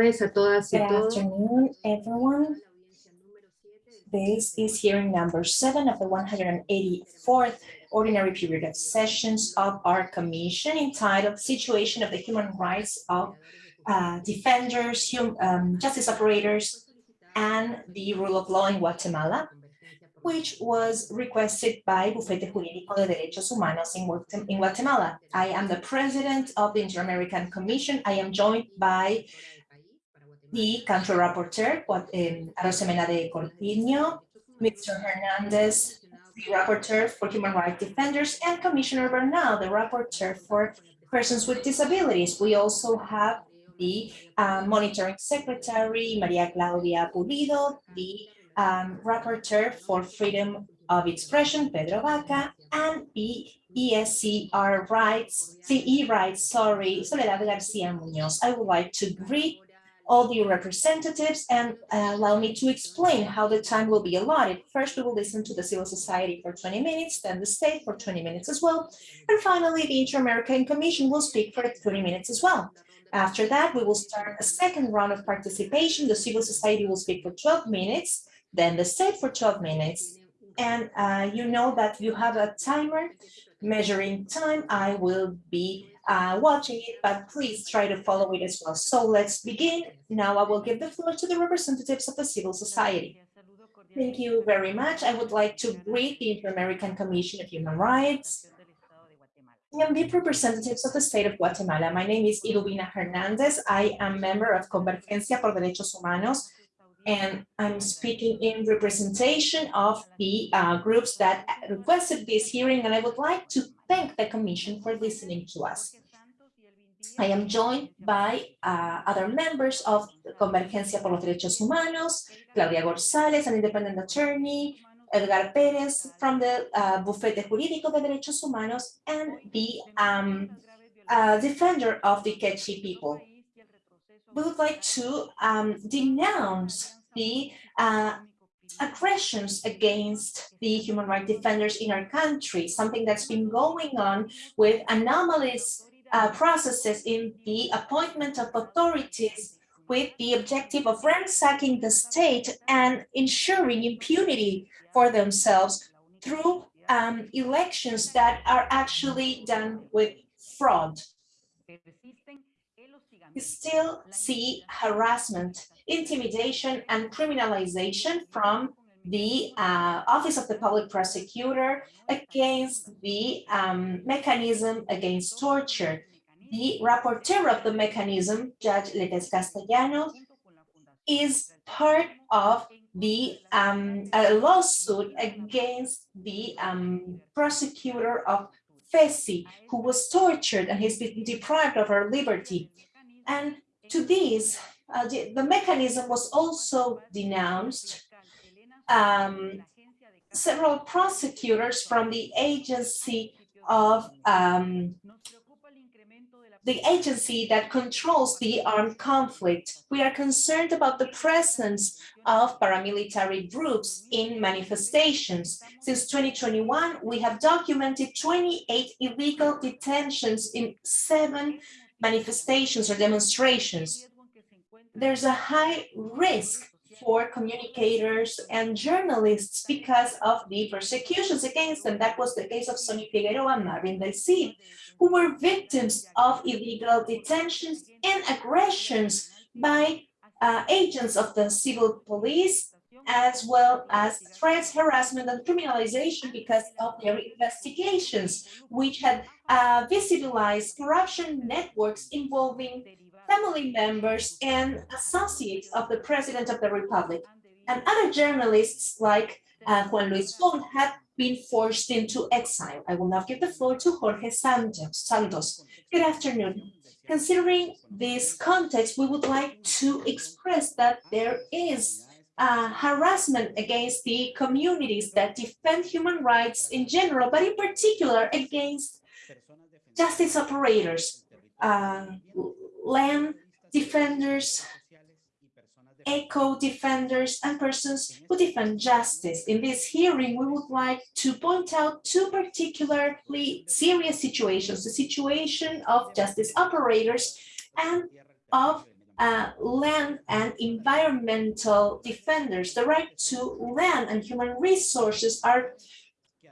tardes a todas y Good todos. afternoon, everyone. This is hearing number seven of the 184th ordinary period of sessions of our commission entitled Situation of the Human Rights of uh, Defenders, hum, um, Justice Operators, and the Rule of Law in Guatemala, which was requested by Bufete Jurídico de Derechos Humanos in in Guatemala. I am the president of the Inter-American Commission. I am joined by the country rapporteur, um, Arosemena de Troitiño, Mr. Hernandez, the rapporteur for human rights defenders, and Commissioner Bernal, the rapporteur for persons with disabilities. We also have the uh, monitoring secretary, Maria Claudia Pulido, the um, rapporteur for freedom of expression, Pedro Vaca, and the ESCR rights, CE rights, sorry, Soledad Garcia Munoz. I would like to greet all the representatives and uh, allow me to explain how the time will be allotted. First, we will listen to the civil society for 20 minutes, then the state for 20 minutes as well. And finally, the Inter-American Commission will speak for 30 minutes as well. After that, we will start a second round of participation. The civil society will speak for 12 minutes, then the state for 12 minutes. And uh, you know that you have a timer measuring time. I will be uh, watching it, but please try to follow it as well. So let's begin. Now I will give the floor to the representatives of the civil society. Thank you very much. I would like to greet the Inter-American Commission of Human Rights and the representatives of the state of Guatemala. My name is Irubina Hernandez. I am member of Convergencia por Derechos Humanos, and I'm speaking in representation of the uh, groups that requested this hearing, and I would like to thank the Commission for listening to us. I am joined by uh, other members of Convergencia por los Derechos Humanos, Claudia González, an independent attorney, Edgar Pérez from the uh, Bufete Jurídico de Derechos Humanos, and the um, uh, defender of the Q'eqchi' people. We would like to um, denounce the uh, aggressions against the human rights defenders in our country, something that's been going on with anomalous uh, processes in the appointment of authorities with the objective of ransacking the state and ensuring impunity for themselves through um, elections that are actually done with fraud. We still see harassment, intimidation, and criminalization from the uh, Office of the Public Prosecutor against the um, mechanism against torture. The rapporteur of the mechanism, Judge Letes Castellanos, is part of the um, a lawsuit against the um, prosecutor of FECI, who was tortured and has been deprived of her liberty. And to this, uh, the, the, mechanism was also denounced. Um, several prosecutors from the agency of um, the agency that controls the armed conflict. We are concerned about the presence of paramilitary groups in manifestations. Since 2021, we have documented 28 illegal detentions in seven manifestations or demonstrations. There's a high risk for communicators and journalists because of the persecutions against them. That was the case of Sonny Figueroa and Marvin Del Cid, who were victims of illegal detentions and aggressions by uh, agents of the civil police, as well as threats, harassment, and criminalization because of their investigations, which had uh, visibilized corruption networks involving family members and associates of the President of the Republic. And other journalists like uh, Juan Luis Font had been forced into exile. I will now give the floor to Jorge Santos. Good afternoon. Considering this context, we would like to express that there is uh, harassment against the communities that defend human rights in general, but in particular against justice operators, uh, land defenders, eco defenders, and persons who defend justice. In this hearing, we would like to point out two particularly serious situations, the situation of justice operators and of uh, land and environmental defenders. The right to land and human resources are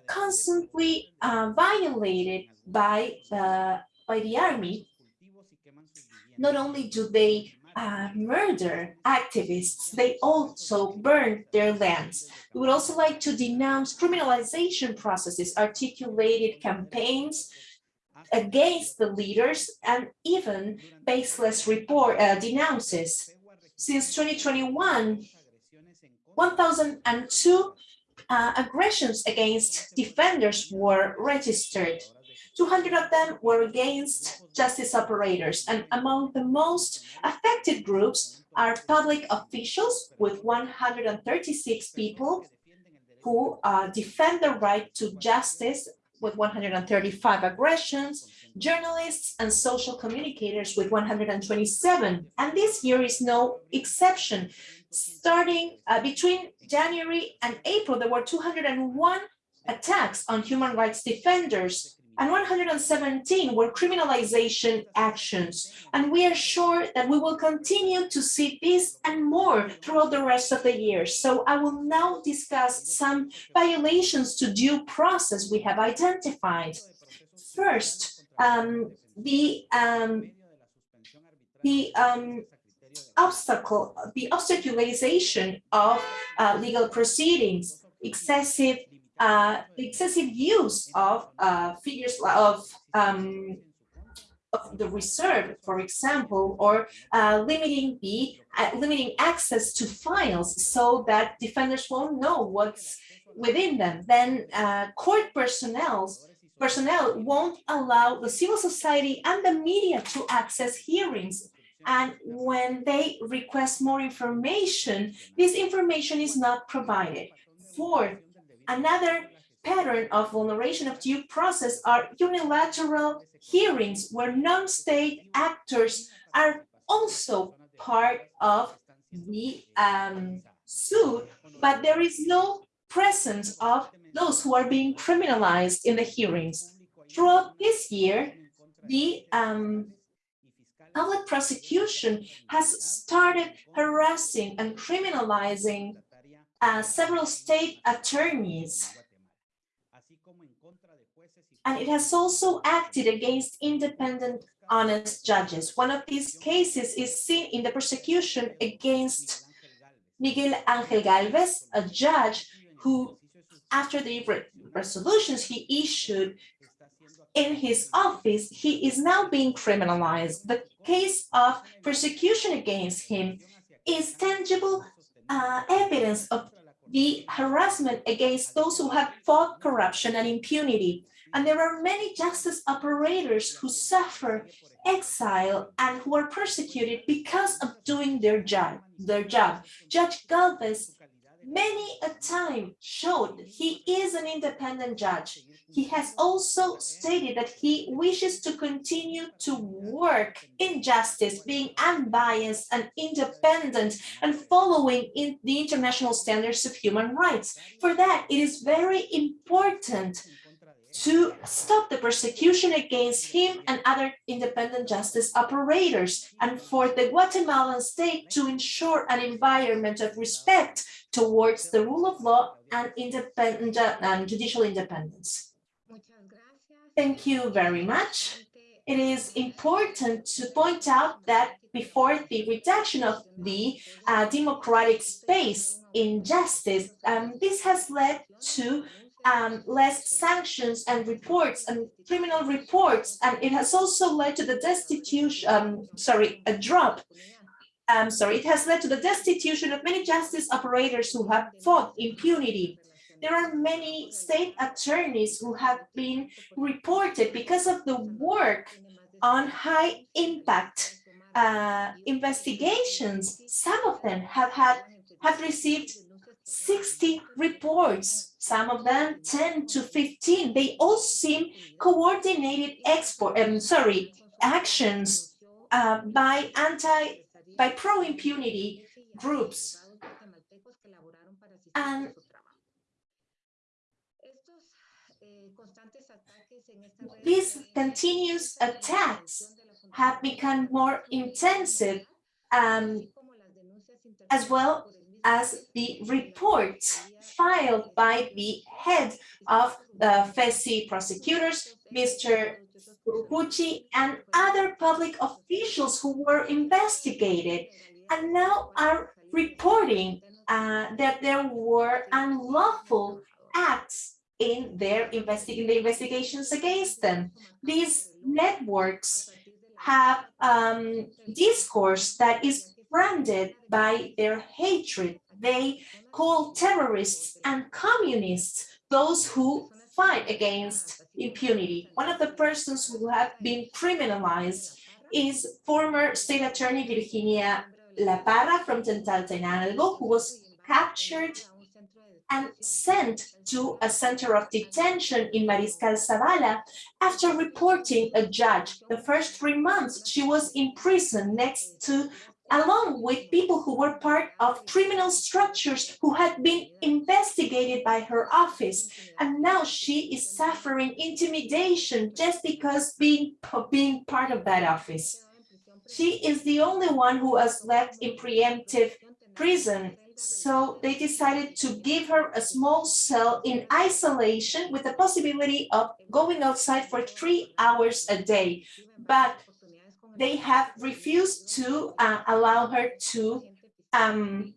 constantly uh, violated by the, by the army. Not only do they uh, murder activists, they also burn their lands. We would also like to denounce criminalization processes, articulated campaigns against the leaders, and even baseless report uh, denounces. Since 2021, 1,002 uh, aggressions against defenders were registered. 200 of them were against justice operators, and among the most affected groups are public officials with 136 people who uh, defend the right to justice with 135 aggressions, journalists and social communicators with 127. And this year is no exception. Starting uh, between January and April, there were 201 attacks on human rights defenders and 117 were criminalization actions. And we are sure that we will continue to see this and more throughout the rest of the year. So I will now discuss some violations to due process we have identified. First, um, the um, the um, obstacle, the obstaculization of uh, legal proceedings, excessive uh, the excessive use of uh, figures of, um, of the reserve, for example, or uh, limiting the uh, limiting access to files so that defenders won't know what's within them. Then uh, court personnel personnel won't allow the civil society and the media to access hearings. And when they request more information, this information is not provided. Fourth, Another pattern of vulneration of due process are unilateral hearings where non-state actors are also part of the um, suit, but there is no presence of those who are being criminalized in the hearings. Throughout this year, the um, public prosecution has started harassing and criminalizing uh, several state attorneys. And it has also acted against independent, honest judges. One of these cases is seen in the persecution against Miguel Angel Galvez, a judge who, after the re resolutions he issued in his office, he is now being criminalized. The case of persecution against him is tangible uh, evidence of the harassment against those who have fought corruption and impunity. And there are many justice operators who suffer exile and who are persecuted because of doing their job. Their job. Judge Galvez many a time showed he is an independent judge. He has also stated that he wishes to continue to work in justice, being unbiased and independent and following in the international standards of human rights. For that, it is very important to stop the persecution against him and other independent justice operators, and for the Guatemalan state to ensure an environment of respect towards the rule of law and independent and judicial independence. Thank you very much. It is important to point out that before the reduction of the uh, democratic space in justice, um, this has led to um, less sanctions and reports and criminal reports, and it has also led to the destitution, um, sorry, a drop. Um, sorry, it has led to the destitution of many justice operators who have fought impunity. There are many state attorneys who have been reported because of the work on high impact uh, investigations. Some of them have had have received 60 reports, some of them 10 to 15. They all seem coordinated export, um, sorry, actions uh, by anti, by pro-impunity groups. And these continuous attacks have become more intensive um, as well as the report filed by the head of the FECI prosecutors, Mr. Curruchiche, and other public officials who were investigated and now are reporting uh, that there were unlawful acts in their investi in the investigations against them. These networks have um, discourse that is branded by their hatred. They call terrorists and communists those who fight against impunity. One of the persons who have been criminalized is former state attorney Virginia Laparra from Quetzaltenango, who was captured and sent to a center of detention in Mariscal Zavala after reporting a judge. The first three months she was in prison next to along with people who were part of criminal structures who had been investigated by her office. And now she is suffering intimidation just because being, being part of that office. She is the only one who was left in preemptive prison. So they decided to give her a small cell in isolation with the possibility of going outside for three hours a day. But they have refused to uh, allow her to um,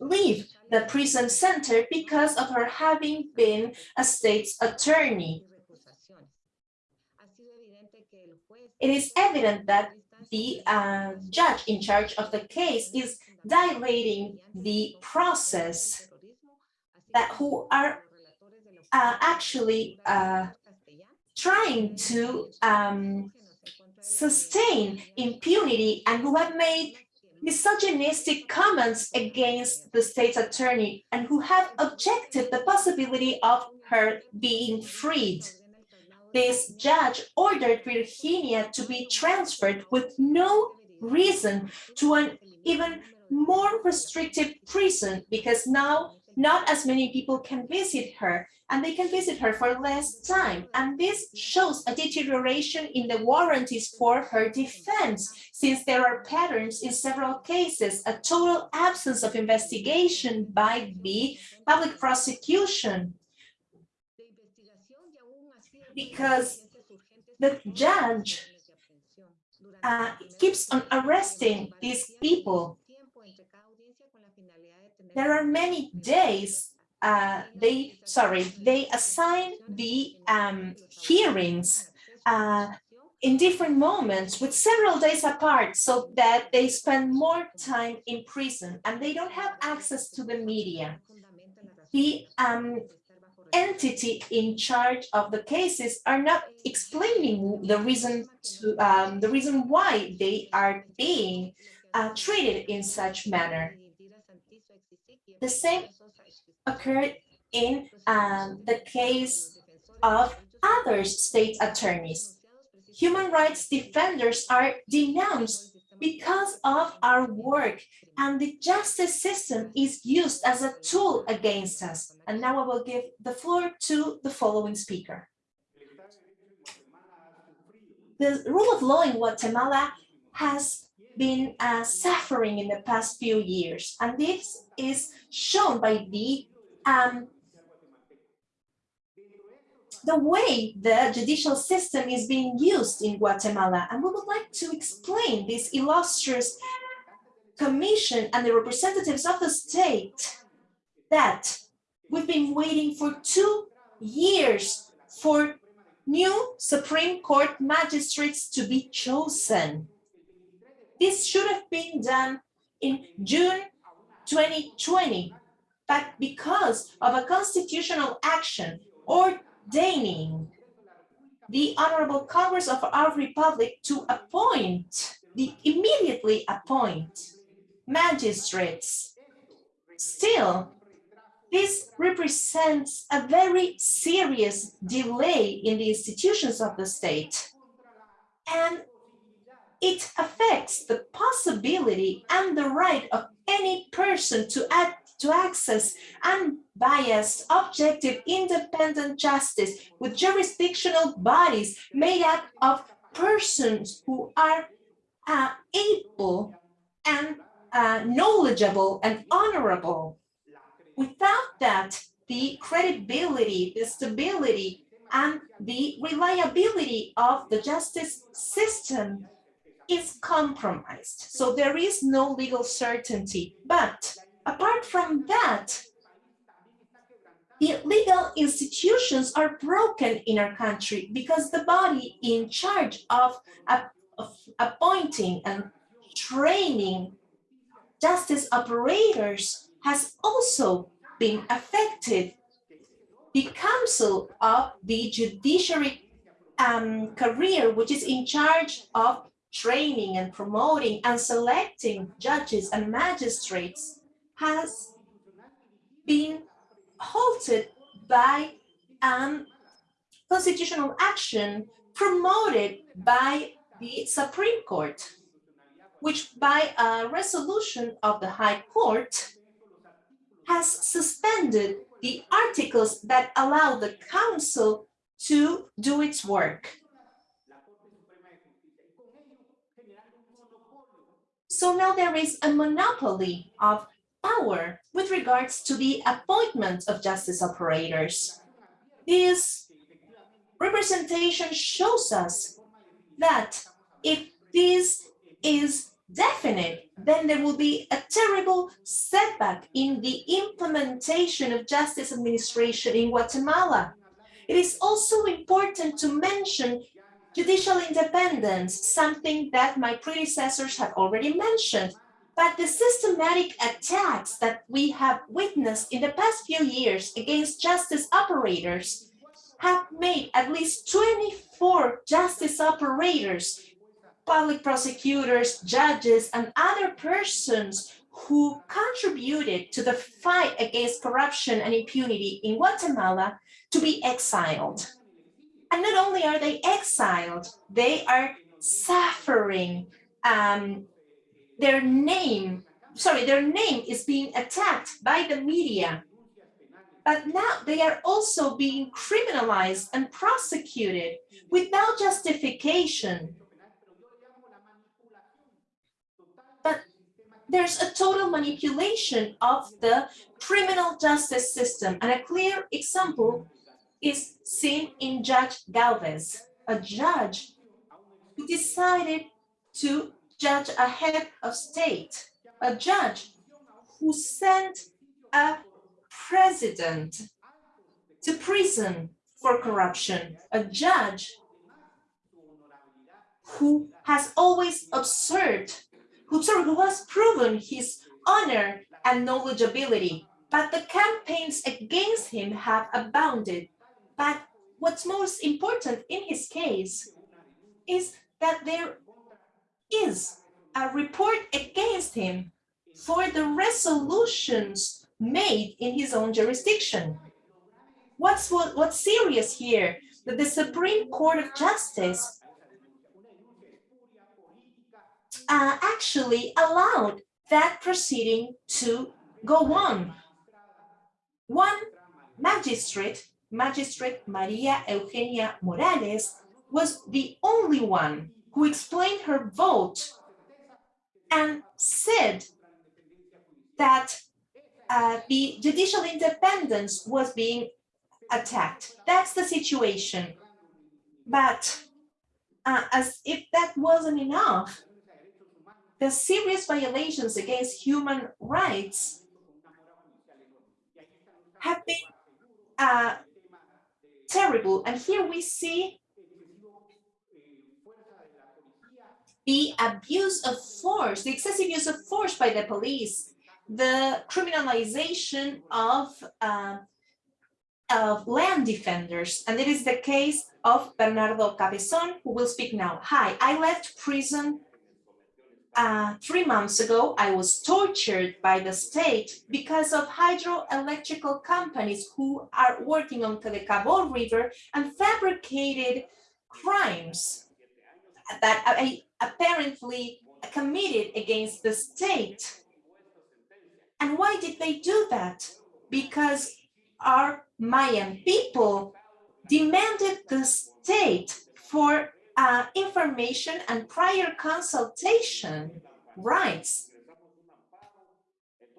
leave the prison center because of her having been a state's attorney. It is evident that the uh, judge in charge of the case is dilating the process that who are uh, actually uh, trying to um, sustain impunity and who have made misogynistic comments against the state's attorney and who have objected the possibility of her being freed. This judge ordered Virginia to be transferred with no reason to an even more restrictive prison because now not as many people can visit her and they can visit her for less time. And this shows a deterioration in the warranties for her defense, since there are patterns in several cases, a total absence of investigation by the public prosecution. Because the judge uh, keeps on arresting these people. There are many days uh, they, sorry, they assign the um, hearings uh, in different moments with several days apart so that they spend more time in prison and they don't have access to the media. The um, entity in charge of the cases are not explaining the reason to um, the reason why they are being uh, treated in such manner. The same occurred in um, the case of other state attorneys. Human rights defenders are denounced because of our work and the justice system is used as a tool against us. And now I will give the floor to the following speaker. The rule of law in Guatemala has been uh, suffering in the past few years, and this is shown by the um, the way the judicial system is being used in Guatemala. And we would like to explain this illustrious commission and the representatives of the state that we've been waiting for two years for new Supreme Court magistrates to be chosen. This should have been done in June 2020, but because of a constitutional action ordaining the Honorable Congress of our Republic to appoint, the immediately appoint magistrates. Still, this represents a very serious delay in the institutions of the state. And it affects the possibility and the right of any person to act to access unbiased, objective, independent justice with jurisdictional bodies made up of persons who are uh, able and uh, knowledgeable and honorable. Without that, the credibility, the stability, and the reliability of the justice system is compromised. So there is no legal certainty. But apart from that, the legal institutions are broken in our country because the body in charge of, of appointing and training justice operators has also been affected. The Council of the Judiciary um, career, which is in charge of training and promoting and selecting judges and magistrates, has been halted by um, constitutional action promoted by the Supreme Court, which by a resolution of the High Court has suspended the articles that allow the Council to do its work. So now there is a monopoly of power with regards to the appointment of justice operators. This representation shows us that if this is definite, then there will be a terrible setback in the implementation of justice administration in Guatemala. It is also important to mention judicial independence, something that my predecessors have already mentioned. But the systematic attacks that we have witnessed in the past few years against justice operators have made at least 24 justice operators, public prosecutors, judges, and other persons who contributed to the fight against corruption and impunity in Guatemala to be exiled. And not only are they exiled, they are suffering um, their name, sorry, their name is being attacked by the media. But now they are also being criminalized and prosecuted without justification. But there's a total manipulation of the criminal justice system. And a clear example is seen in Judge Galvez, a judge who decided to judge a head of state, a judge who sent a president to prison for corruption, a judge who has always observed, who, who has proven his honor and knowledgeability, but the campaigns against him have abounded. But what's most important in his case is that there is a report against him for the resolutions made in his own jurisdiction. What's what, what's serious here? That the Supreme Court of Justice uh, actually allowed that proceeding to go on. One magistrate, Magistrate Maria Eugenia Morales, was the only one who explained her vote and said that uh, the judicial independence was being attacked. That's the situation. But uh, as if that wasn't enough, the serious violations against human rights have been uh, terrible. And here we see the abuse of force, the excessive use of force by the police, the criminalization of, uh, of land defenders. And it is the case of Bernardo Caal Xol, who will speak now. Hi, I left prison uh, three months ago. I was tortured by the state because of hydroelectrical companies who are working on the Cahabón River and fabricated crimes that I apparently committed against the state. And why did they do that? Because our Mayan people demanded the state for uh, information and prior consultation rights.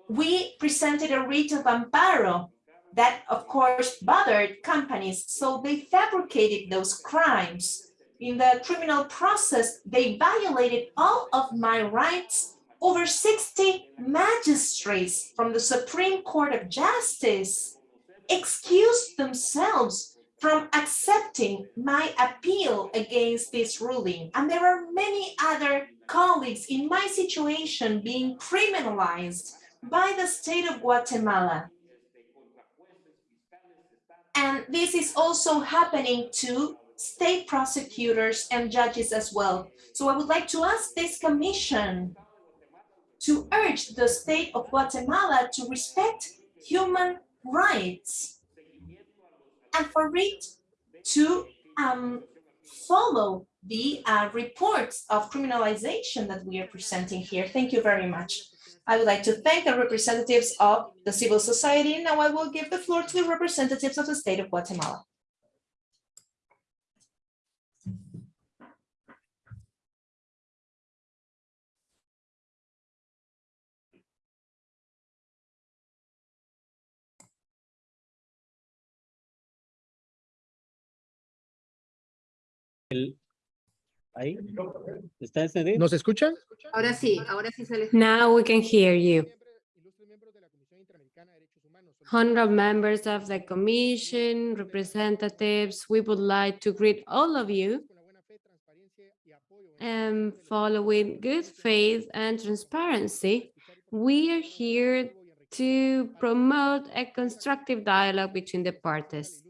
we presented a writ of amparo that, of course, bothered companies. So they fabricated those crimes. In the criminal process, they violated all of my rights. Over 60 magistrates from the Supreme Court of Justice excused themselves from accepting my appeal against this ruling. And there are many other colleagues in my situation being criminalized by the state of Guatemala. And this is also happening to state prosecutors and judges as well. So I would like to ask this commission to urge the state of Guatemala to respect human rights and for it to um, follow the uh, reports of criminalization that we are presenting here. Thank you very much. I would like to thank the representatives of the civil society. Now I will give the floor to the representatives of the state of Guatemala. El- Ahí. ¿Está encendido? ¿Nos escuchan? Ahora sí, ahora sí se les Now we can hear you. Honorable members of the commission, representatives, we would like to greet all of you and following good faith and transparency, we are here to promote a constructive dialogue between the parties.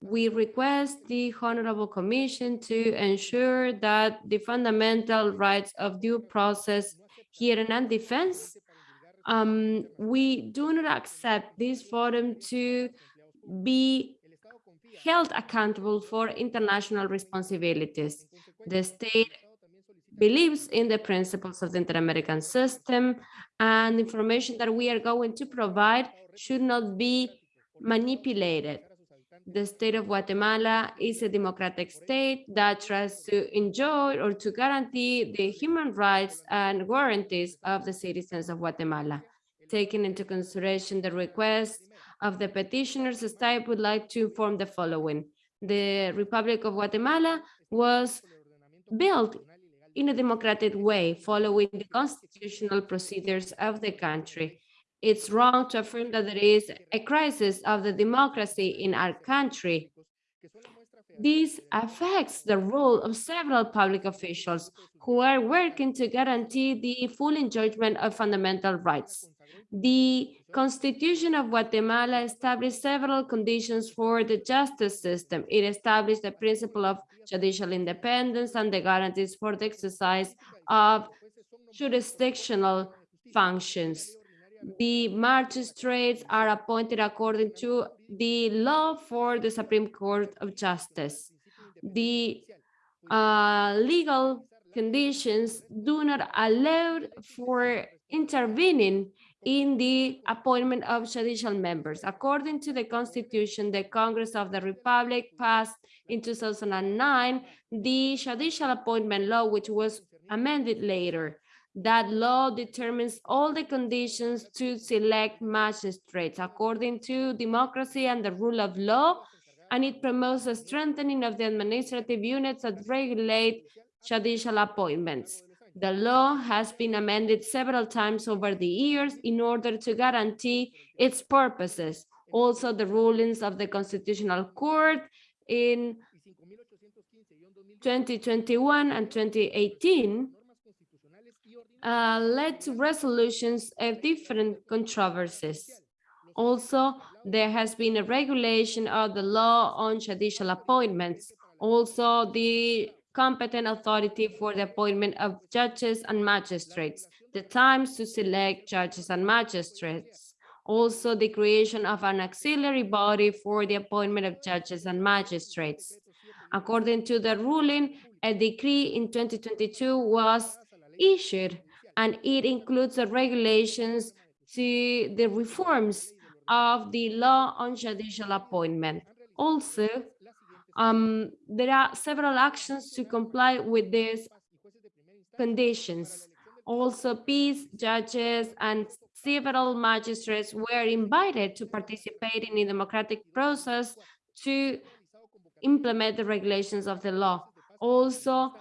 We request the Honorable Commission to ensure that the fundamental rights of due process, hearing and defense um, we do not accept this forum to be held accountable for international responsibilities. The state believes in the principles of the inter-American system and information that we are going to provide should not be manipulated. The state of Guatemala is a democratic state that tries to enjoy or to guarantee the human rights and guarantees of the citizens of Guatemala. Taking into consideration the request of the petitioners, the state would like to inform the following. The Republic of Guatemala was built in a democratic way, following the constitutional procedures of the country it's wrong to affirm that there is a crisis of the democracy in our country. This affects the role of several public officials who are working to guarantee the full enjoyment of fundamental rights. The Constitution of Guatemala established several conditions for the justice system. It established the principle of judicial independence and the guarantees for the exercise of jurisdictional functions the magistrates are appointed according to the law for the Supreme Court of Justice. The uh, legal conditions do not allow for intervening in the appointment of judicial members. According to the Constitution, the Congress of the Republic passed in 2009 the judicial appointment law, which was amended later. That law determines all the conditions to select magistrates according to democracy and the rule of law, and it promotes a strengthening of the administrative units that regulate judicial appointments. The law has been amended several times over the years in order to guarantee its purposes. Also, the rulings of the Constitutional Court in 2021 and 2018 uh, led to resolutions of different controversies. Also, there has been a regulation of the law on judicial appointments. Also, the competent authority for the appointment of judges and magistrates, the times to select judges and magistrates. Also, the creation of an auxiliary body for the appointment of judges and magistrates. According to the ruling, a decree in 2022 was issued and it includes the regulations to the reforms of the law on judicial appointment. Also, um, there are several actions to comply with these conditions. Also, peace, judges, and several magistrates were invited to participate in the democratic process to implement the regulations of the law. Also,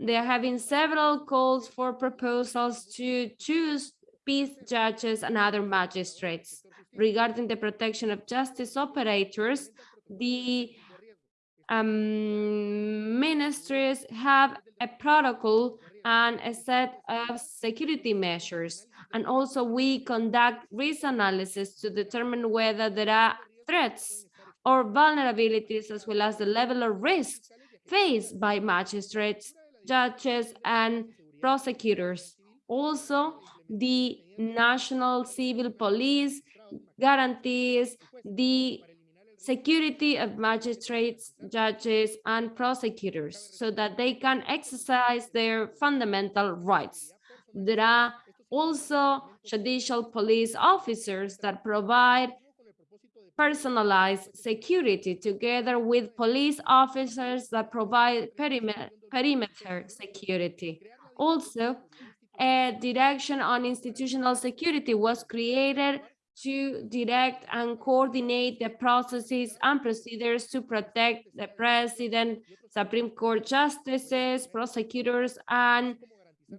they are having several calls for proposals to choose peace judges and other magistrates. Regarding the protection of justice operators, the um, ministries have a protocol and a set of security measures. And also we conduct risk analysis to determine whether there are threats or vulnerabilities as well as the level of risk faced by magistrates, judges, and prosecutors. Also, the National Civil Police guarantees the security of magistrates, judges, and prosecutors so that they can exercise their fundamental rights. There are also judicial police officers that provide personalized security together with police officers that provide perimeter, perimeter security. Also, a direction on institutional security was created to direct and coordinate the processes and procedures to protect the president, Supreme Court justices, prosecutors, and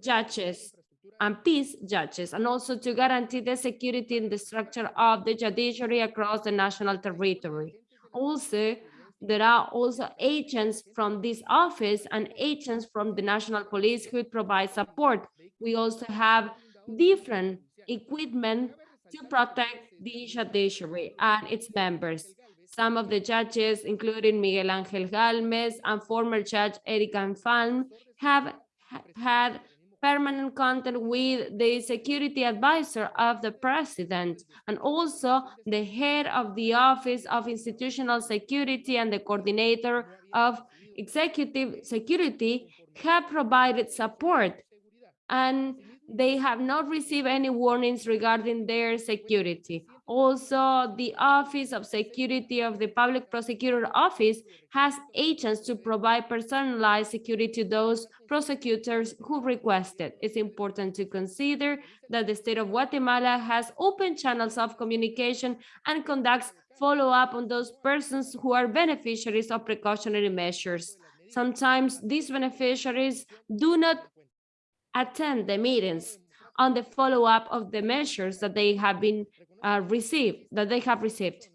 judges and peace judges, and also to guarantee the security in the structure of the judiciary across the national territory. Also, there are also agents from this office and agents from the national police who provide support. We also have different equipment to protect the judiciary and its members. Some of the judges, including Miguel Angel Galvez and former judge Erika Aifán, have had permanent contact with the security advisor of the president and also the head of the Office of Institutional Security and the coordinator of executive security have provided support and they have not received any warnings regarding their security. Also, the Office of Security of the Public Prosecutor Office has agents to provide personalized security to those prosecutors who request it. It's important to consider that the state of Guatemala has open channels of communication and conducts follow-up on those persons who are beneficiaries of precautionary measures. Sometimes these beneficiaries do not attend the meetings on the follow-up of the measures that they have been uh, received, that they have received.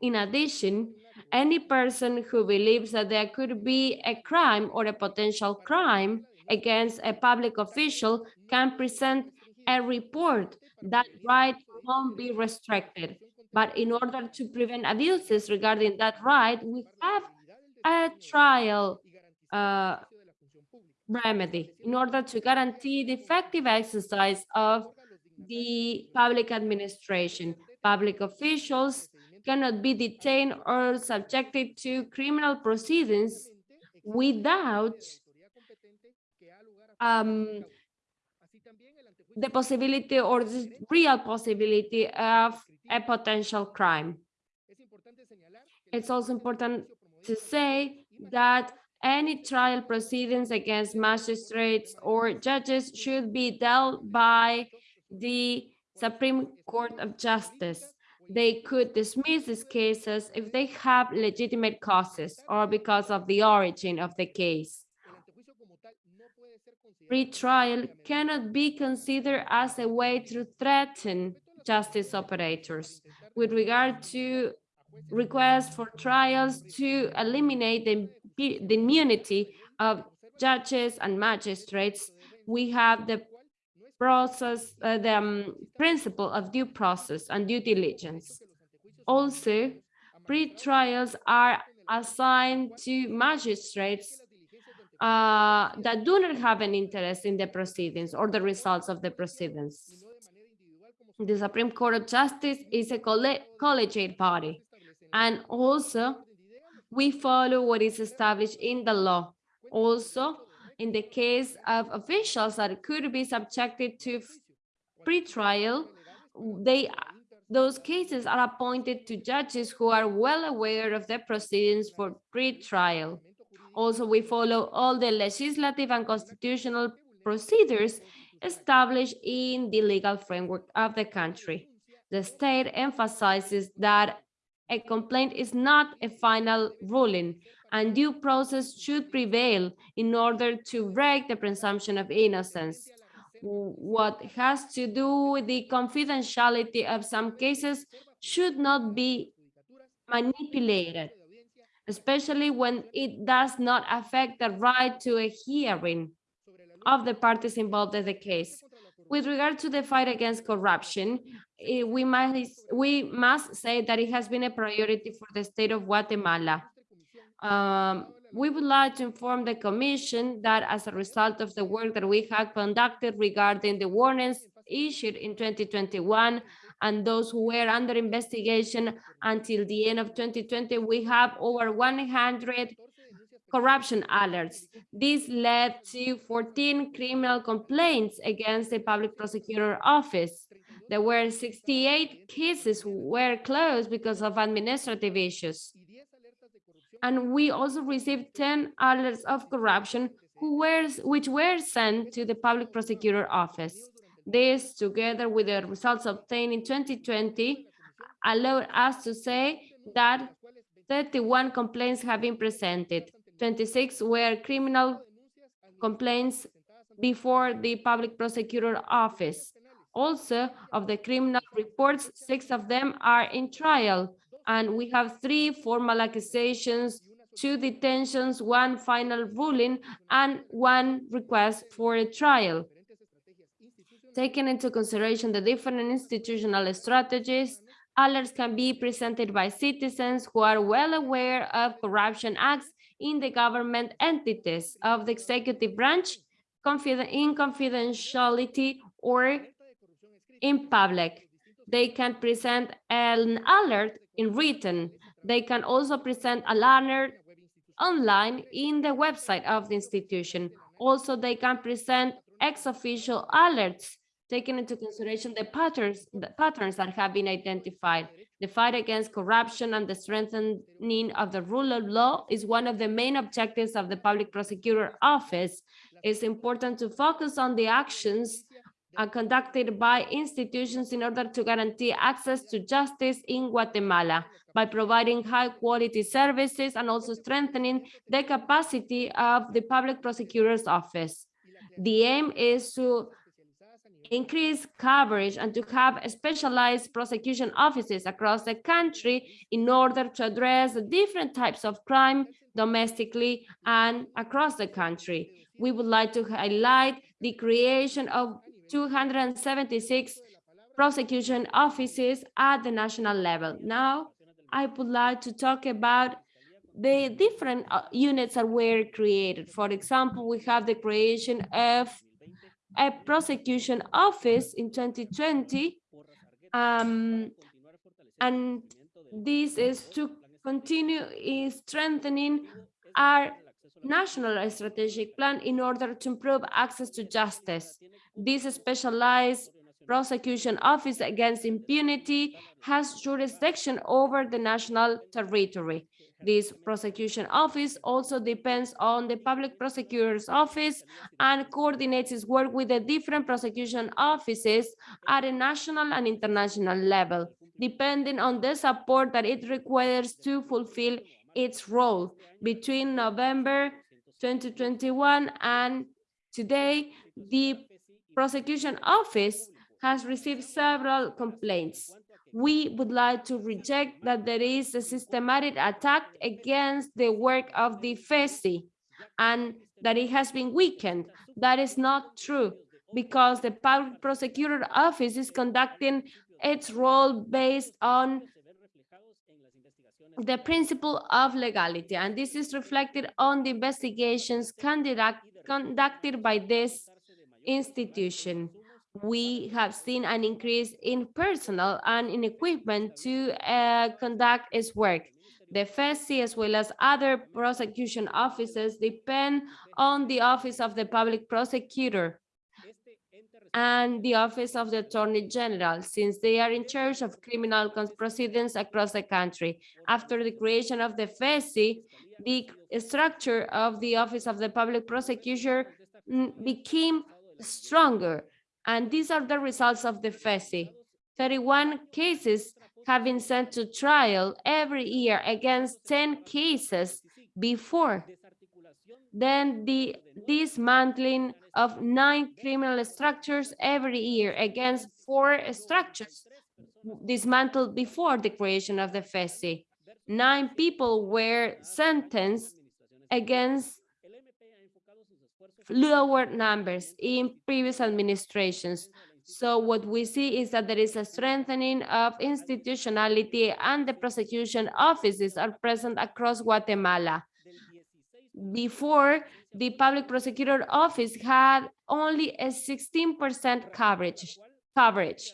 In addition, any person who believes that there could be a crime or a potential crime against a public official can present a report. That right won't be restricted. But in order to prevent abuses regarding that right, we have a trial uh, remedy in order to guarantee the effective exercise of the public administration. Public officials cannot be detained or subjected to criminal proceedings without um, the possibility or the real possibility of a potential crime. It's also important to say that any trial proceedings against magistrates or judges should be dealt by the Supreme Court of Justice. They could dismiss these cases if they have legitimate causes or because of the origin of the case. Retrial cannot be considered as a way to threaten justice operators. With regard to requests for trials to eliminate the the immunity of judges and magistrates, we have the process, uh, the um, principle of due process and due diligence. Also, pre-trials are assigned to magistrates uh, that do not have an interest in the proceedings or the results of the proceedings. The Supreme Court of Justice is a collegiate body and also we follow what is established in the law. Also, in the case of officials that could be subjected to pre-trial, they those cases are appointed to judges who are well aware of the proceedings for pre-trial. Also, we follow all the legislative and constitutional procedures established in the legal framework of the country. The state emphasizes that a complaint is not a final ruling and due process should prevail in order to break the presumption of innocence. What has to do with the confidentiality of some cases should not be manipulated, especially when it does not affect the right to a hearing of the parties involved in the case. With regard to the fight against corruption, eh, we must, we must say that it has been a priority for the state of Guatemala. Um, we would like to inform the commission that as a result of the work that we have conducted regarding the warnings issued in 2021 and those who were under investigation until the end of 2020, we have over 100 corruption alerts. This led to 14 criminal complaints against the public prosecutor office. There were 68 cases were closed because of administrative issues. And we also received 10 alerts of corruption who were, which were sent to the public prosecutor office. This, together with the results obtained in 2020, allowed us to say that 31 complaints have been presented. 26 were criminal complaints before the public prosecutor office. Also, of the criminal reports, six of them are in trial, and we have three formal accusations, two detentions, one final ruling, and one request for a trial. Taking into consideration the different institutional strategies, alerts can be presented by citizens who are well aware of corruption acts in the government entities of the executive branch, in confidentiality or in public. They can present an alert in written. They can also present a learner online in the website of the institution. Also, they can present ex-official alerts, taking into consideration the patterns, the patterns that have been identified. The fight against corruption and the strengthening of the rule of law is one of the main objectives of the Public Prosecutor Office. It's important to focus on the actions uh, conducted by institutions in order to guarantee access to justice in Guatemala by providing high quality services and also strengthening the capacity of the Public Prosecutor's Office. The aim is to increase coverage and to have specialized prosecution offices across the country in order to address the different types of crime domestically and across the country. We would like to highlight the creation of 276 prosecution offices at the national level. Now, I would like to talk about the different uh, units that were created. For example, we have the creation of a prosecution office in 2020. Um, and this is to continue in strengthening our national strategic plan in order to improve access to justice. This specialized prosecution office against impunity has jurisdiction over the national territory. This prosecution office also depends on the public prosecutor's office and coordinates its work with the different prosecution offices at a national and international level, depending on the support that it requires to fulfill its role. Between November 2021 and today, the prosecution office has received several complaints we would like to reject that there is a systematic attack against the work of the FECI and that it has been weakened. That is not true because the public prosecutor office is conducting its role based on the principle of legality and this is reflected on the investigations conduct, conducted by this institution we have seen an increase in personnel and in equipment to uh, conduct its work. The FECI as well as other prosecution offices depend on the Office of the Public Prosecutor and the Office of the Attorney General, since they are in charge of criminal proceedings across the country. After the creation of the FECI, the structure of the Office of the Public Prosecutor mm, became stronger. And these are the results of the FECI. 31 cases have been sent to trial every year against 10 cases before. Then the dismantling of nine criminal structures every year against four structures dismantled before the creation of the FECI. Nine people were sentenced against lower numbers in previous administrations. So what we see is that there is a strengthening of institutionality and the prosecution offices are present across Guatemala. Before, the public prosecutor office had only a 16% coverage, coverage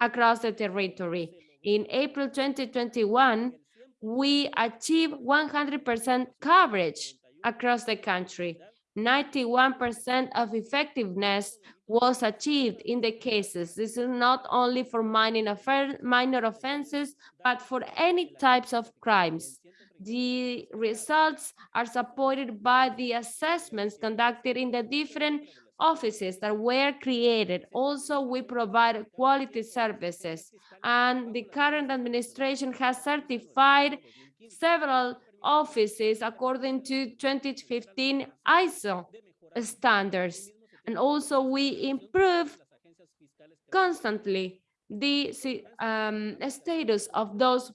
across the territory. In April 2021, we achieved 100% coverage across the country. 91% of effectiveness was achieved in the cases. This is not only for minor, minor offenses, but for any types of crimes. The results are supported by the assessments conducted in the different offices that were created. Also, we provide quality services and the current administration has certified several offices according to 2015 ISO standards. And also we improve constantly the um, status of those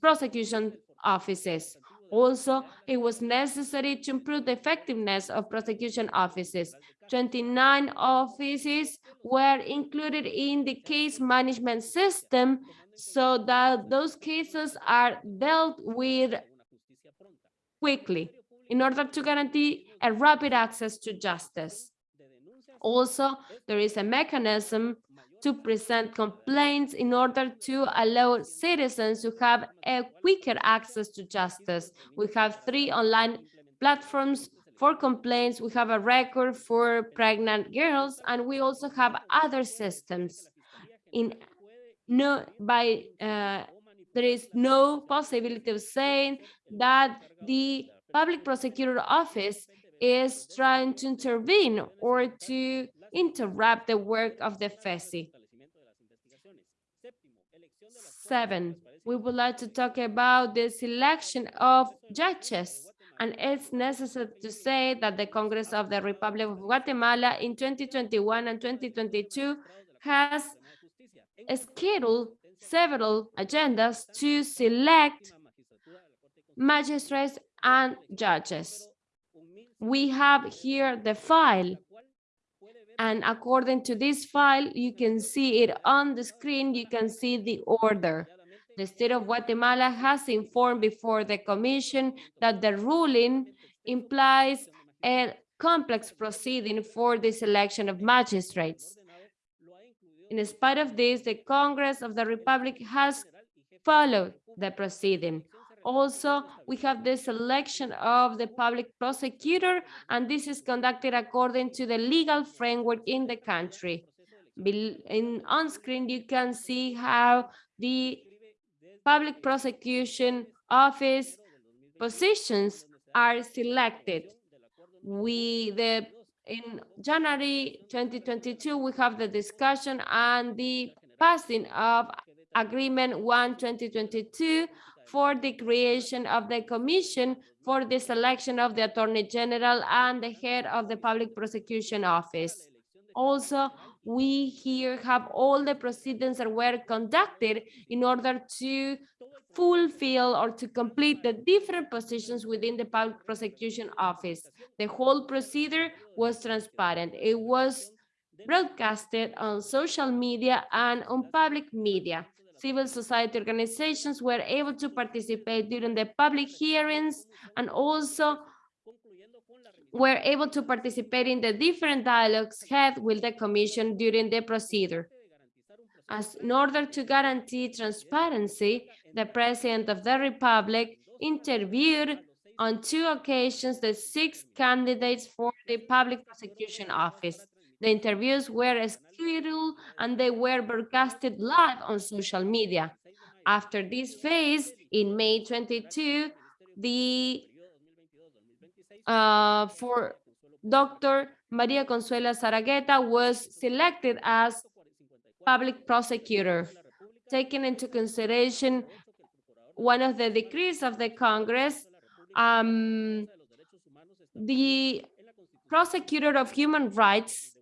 prosecution offices. Also, it was necessary to improve the effectiveness of prosecution offices. 29 offices were included in the case management system so that those cases are dealt with quickly in order to guarantee a rapid access to justice. Also, there is a mechanism to present complaints in order to allow citizens to have a quicker access to justice. We have three online platforms for complaints. We have a record for pregnant girls, and we also have other systems. In no by uh, there is no possibility of saying that the public prosecutor office is trying to intervene or to interrupt the work of the FECI. Seven, we would like to talk about the selection of judges. And it's necessary to say that the Congress of the Republic of Guatemala in 2021 and 2022 has scheduled several agendas to select magistrates and judges. We have here the file and according to this file, you can see it on the screen, you can see the order. The state of Guatemala has informed before the commission that the ruling implies a complex proceeding for the selection of magistrates. In spite of this, the Congress of the Republic has followed the proceeding. Also, we have the selection of the public prosecutor, and this is conducted according to the legal framework in the country. In on screen, you can see how the public prosecution office positions are selected. We the in January 2022, we have the discussion and the passing of Agreement 1 2022 for the creation of the commission for the selection of the Attorney General and the head of the Public Prosecution Office. Also, we here have all the proceedings that were conducted in order to fulfill or to complete the different positions within the Public Prosecution Office. The whole procedure was transparent. It was broadcasted on social media and on public media civil society organizations were able to participate during the public hearings and also were able to participate in the different dialogues had with the commission during the procedure. As in order to guarantee transparency, the president of the republic interviewed on two occasions the six candidates for the public prosecution office. The interviews were scheduled and they were broadcasted live on social media. After this phase, in May 22, the uh, for Dr. Maria Consuelo Zaragueta was selected as public prosecutor, taking into consideration one of the decrees of the Congress, um, the prosecutor of human rights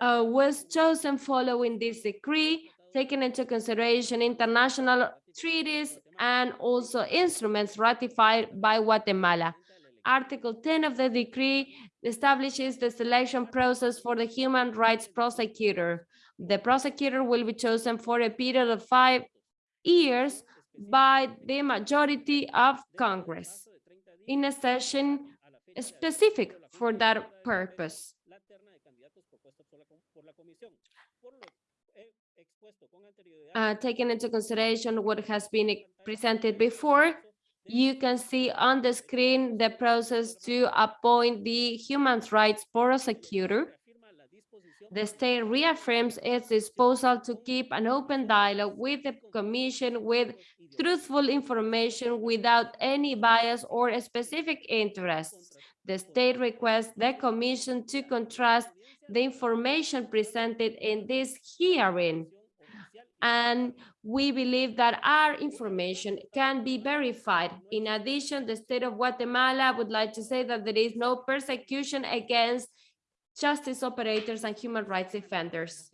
uh, was chosen following this decree, taking into consideration international treaties and also instruments ratified by Guatemala. Article 10 of the decree establishes the selection process for the human rights prosecutor. The prosecutor will be chosen for a period of five years by the majority of Congress in a session specific for that purpose. Uh, taking into consideration what has been presented before, you can see on the screen the process to appoint the human rights prosecutor. The state reaffirms its disposal to keep an open dialogue with the commission with truthful information without any bias or specific interests. The state requests the commission to contrast the information presented in this hearing and we believe that our information can be verified. In addition, the state of Guatemala would like to say that there is no persecution against justice operators and human rights defenders.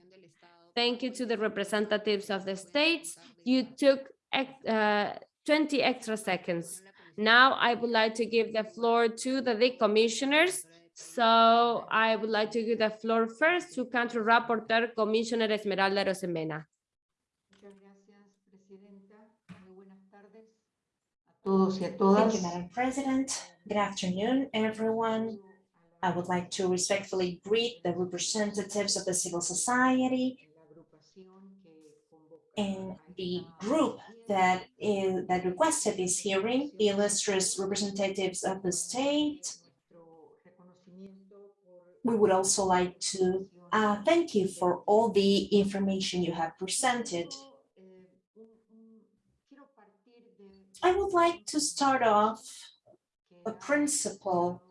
Thank you to the representatives of the states. You took uh, 20 extra seconds. Now I would like to give the floor to the, the commissioners. So I would like to give the floor first to Country Rapporteur Commissioner Esmeralda Arosemena. Todos y a Thank you, Madam President. Good afternoon, everyone. I would like to respectfully greet the representatives of the civil society and the group that is that requested this hearing, the illustrious representatives of the state. We would also like to uh, thank you for all the information you have presented. I would like to start off a principle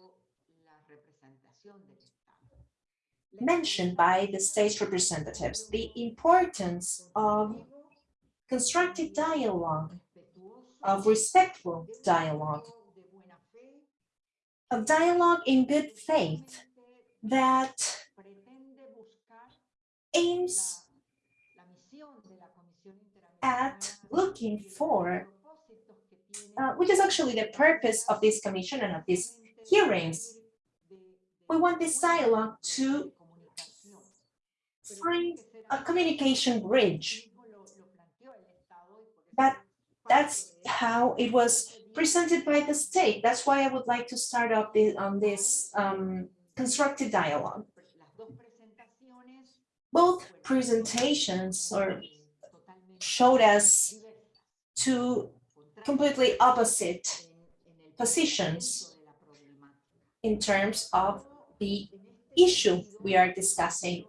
mentioned by the state's representatives, the importance of constructive dialogue, of respectful dialogue, of dialogue in good faith that aims at looking for uh, which is actually the purpose of this commission and of these hearings. We want this dialogue to find a communication bridge. That, that's how it was presented by the state. That's why I would like to start off the, on this um, constructive dialogue. Both presentations or showed us two completely opposite positions in terms of the issue we are discussing.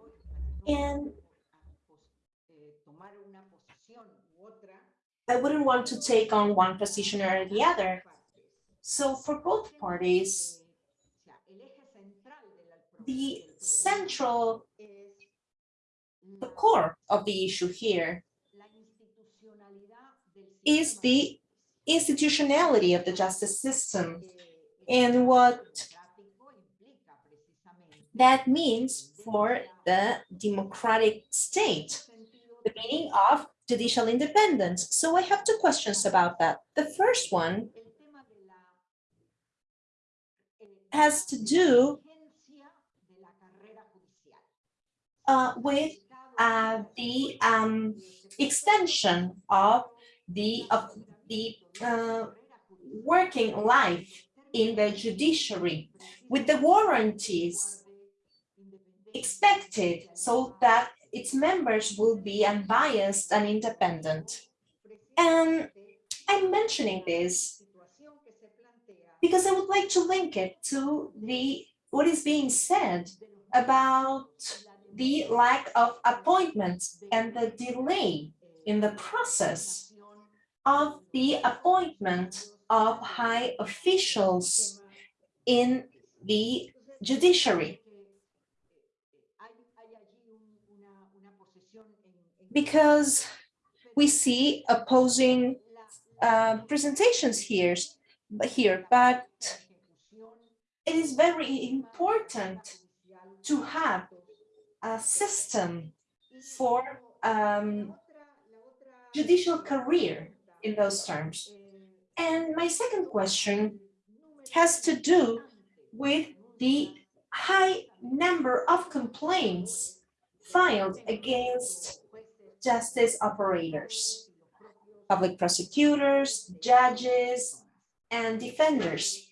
And I wouldn't want to take on one position or the other. So for both parties, the central, the core of the issue here is the institutionality of the justice system and what that means for the democratic state, the meaning of judicial independence. So I have two questions about that. The first one has to do uh, with uh, the um, extension of the of the uh, working life in the judiciary with the warranties expected so that its members will be unbiased and independent. And I'm mentioning this because I would like to link it to the what is being said about the lack of appointments and the delay in the process of the appointment of high officials in the judiciary. Because we see opposing uh, presentations here, here, but it is very important to have a system for um, judicial career in those terms. And my second question has to do with the high number of complaints filed against justice operators, public prosecutors, judges, and defenders.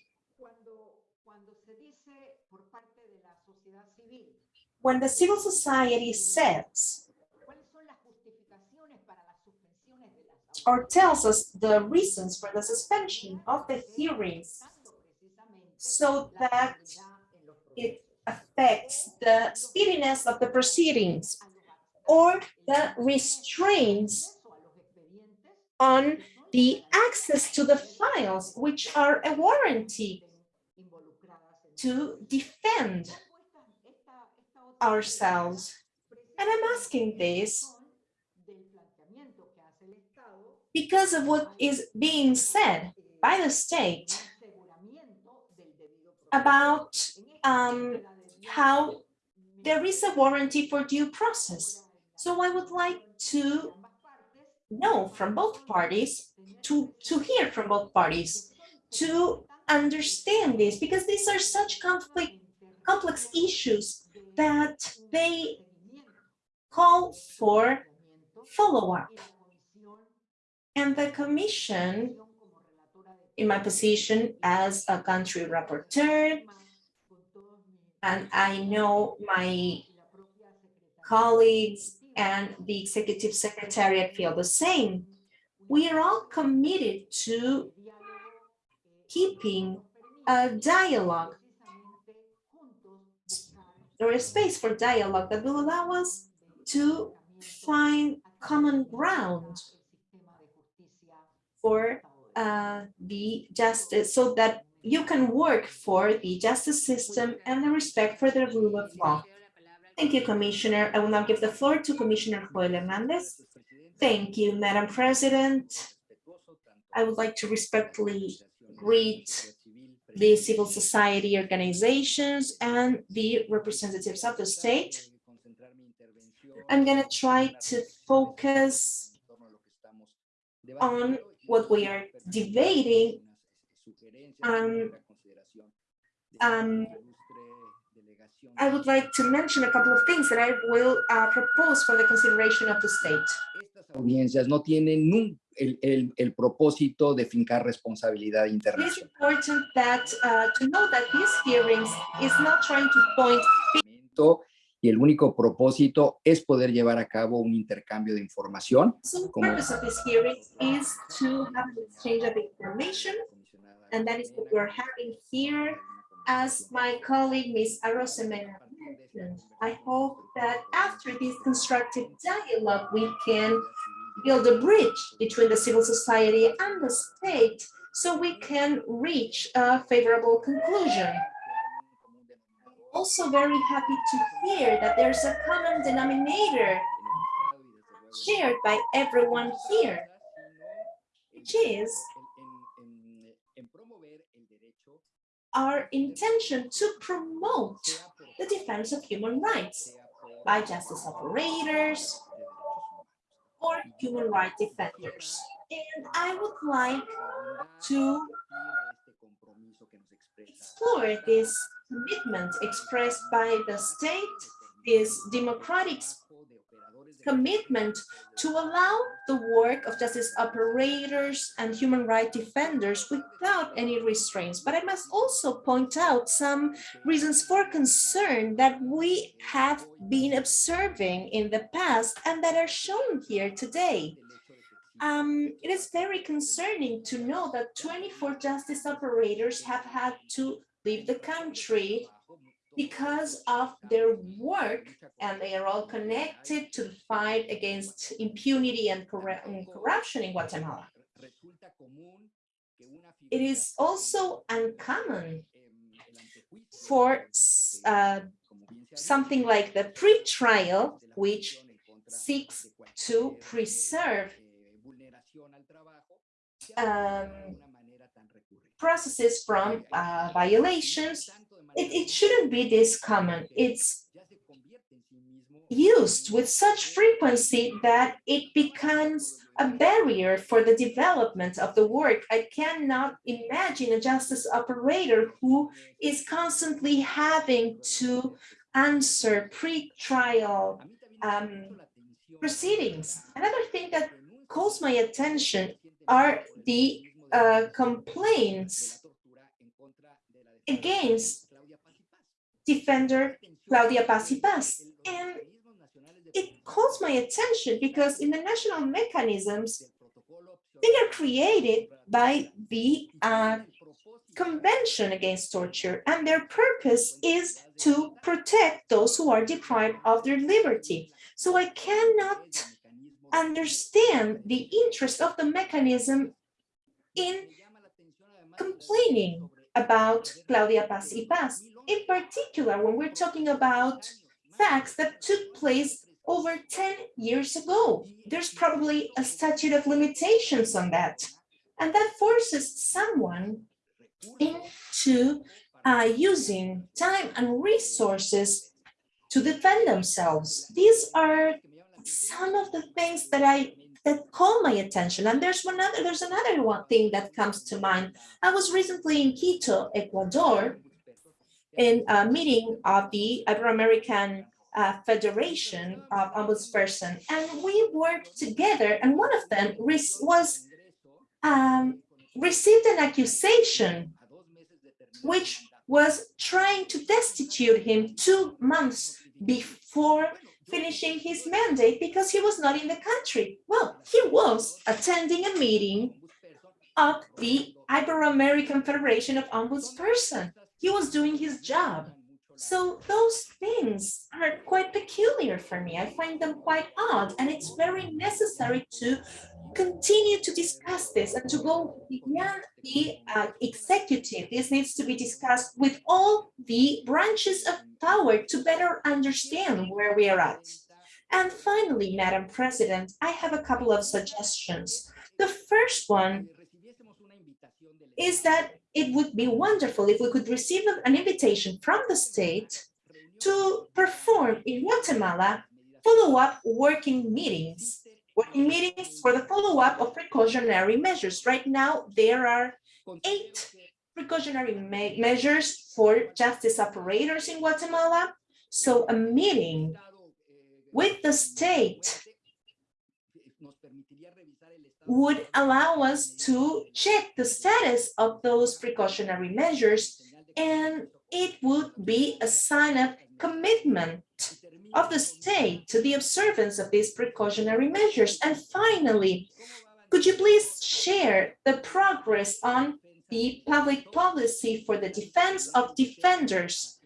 When the civil society says or tells us the reasons for the suspension of the hearings so that it affects the speediness of the proceedings or the restraints on the access to the files, which are a warranty to defend ourselves. And I'm asking this because of what is being said by the state about um, how there is a warranty for due process. So I would like to know from both parties, to, to hear from both parties, to understand this, because these are such conflict, complex issues that they call for follow-up. And the Commission, in my position as a country rapporteur, and I know my colleagues and the executive secretariat feel the same. We are all committed to keeping a dialogue or a space for dialogue that will allow us to find common ground for uh, the justice so that you can work for the justice system and the respect for the rule of law. Thank you, Commissioner. I will now give the floor to Commissioner Joel Hernandez. Thank you, Madam President. I would like to respectfully greet the civil society organizations and the representatives of the state. I'm going to try to focus on what we are debating um, um, I would like to mention a couple of things that I will uh, propose for the consideration of the state. Audiencias no tienen el, el, el propósito de fincar responsabilidad It is important that uh, to know that these hearings is not trying to point Y el único propósito es poder llevar a cabo un intercambio de información. So Como- purpose of this hearing is to have an exchange of information, and that is what we're having here. As my colleague, Ms. Arosemena mentioned, I hope that after this constructive dialogue, we can build a bridge between the civil society and the state so we can reach a favorable conclusion. Also very happy to hear that there's a common denominator shared by everyone here, which is our intention to promote the defense of human rights by justice operators or human rights defenders. And I would like to explore this commitment expressed by the state, this democratic commitment to allow the work of justice operators and human rights defenders without any restraints. But I must also point out some reasons for concern that we have been observing in the past and that are shown here today. Um, it is very concerning to know that 24 justice operators have had to leave the country because of their work and they are all connected to the fight against impunity and and corruption in Guatemala. It is also uncommon for uh, something like the pre-trial, which seeks to preserve um, processes from uh, violations, it, it shouldn't be this common. It's used with such frequency that it becomes a barrier for the development of the work. I cannot imagine a justice operator who is constantly having to answer pre-trial um, proceedings. Another thing that calls my attention are the uh, complaints against defender Claudia Paz. And it calls my attention because in the national mechanisms, they are created by the uh, Convention Against Torture, and their purpose is to protect those who are deprived of their liberty. So I cannot understand the interest of the mechanism in complaining about Claudia Paz y Paz, in particular when we're talking about facts that took place over 10 years ago. There's probably a statute of limitations on that. And that forces someone into uh, using time and resources to defend themselves. These are some of the things that I that call my attention. And there's one other, there's another one thing that comes to mind. I was recently in Quito, Ecuador, in a meeting of the Ibero-American uh, Federation of Ombudsperson, and we worked together. And one of them was um, received an accusation, which was trying to destitute him two months before finishing his mandate because he was not in the country. Well, he was attending a meeting of the Ibero-American Federation of Ombudsperson. He was doing his job. So those things are quite peculiar for me. I find them quite odd, and it's very necessary to continue to discuss this and to go beyond the uh, executive. This needs to be discussed with all the branches of power to better understand where we are at. And finally, Madam President, I have a couple of suggestions. The first one is that it would be wonderful if we could receive an invitation from the state to perform in Guatemala follow-up working meetings, working meetings for the follow-up of precautionary measures. Right now, there are eight precautionary me measures for justice operators in Guatemala. So a meeting with the state would allow us to check the status of those precautionary measures and it would be a sign of commitment of the state to the observance of these precautionary measures. And finally, could you please share the progress on the public policy for the defense of defenders?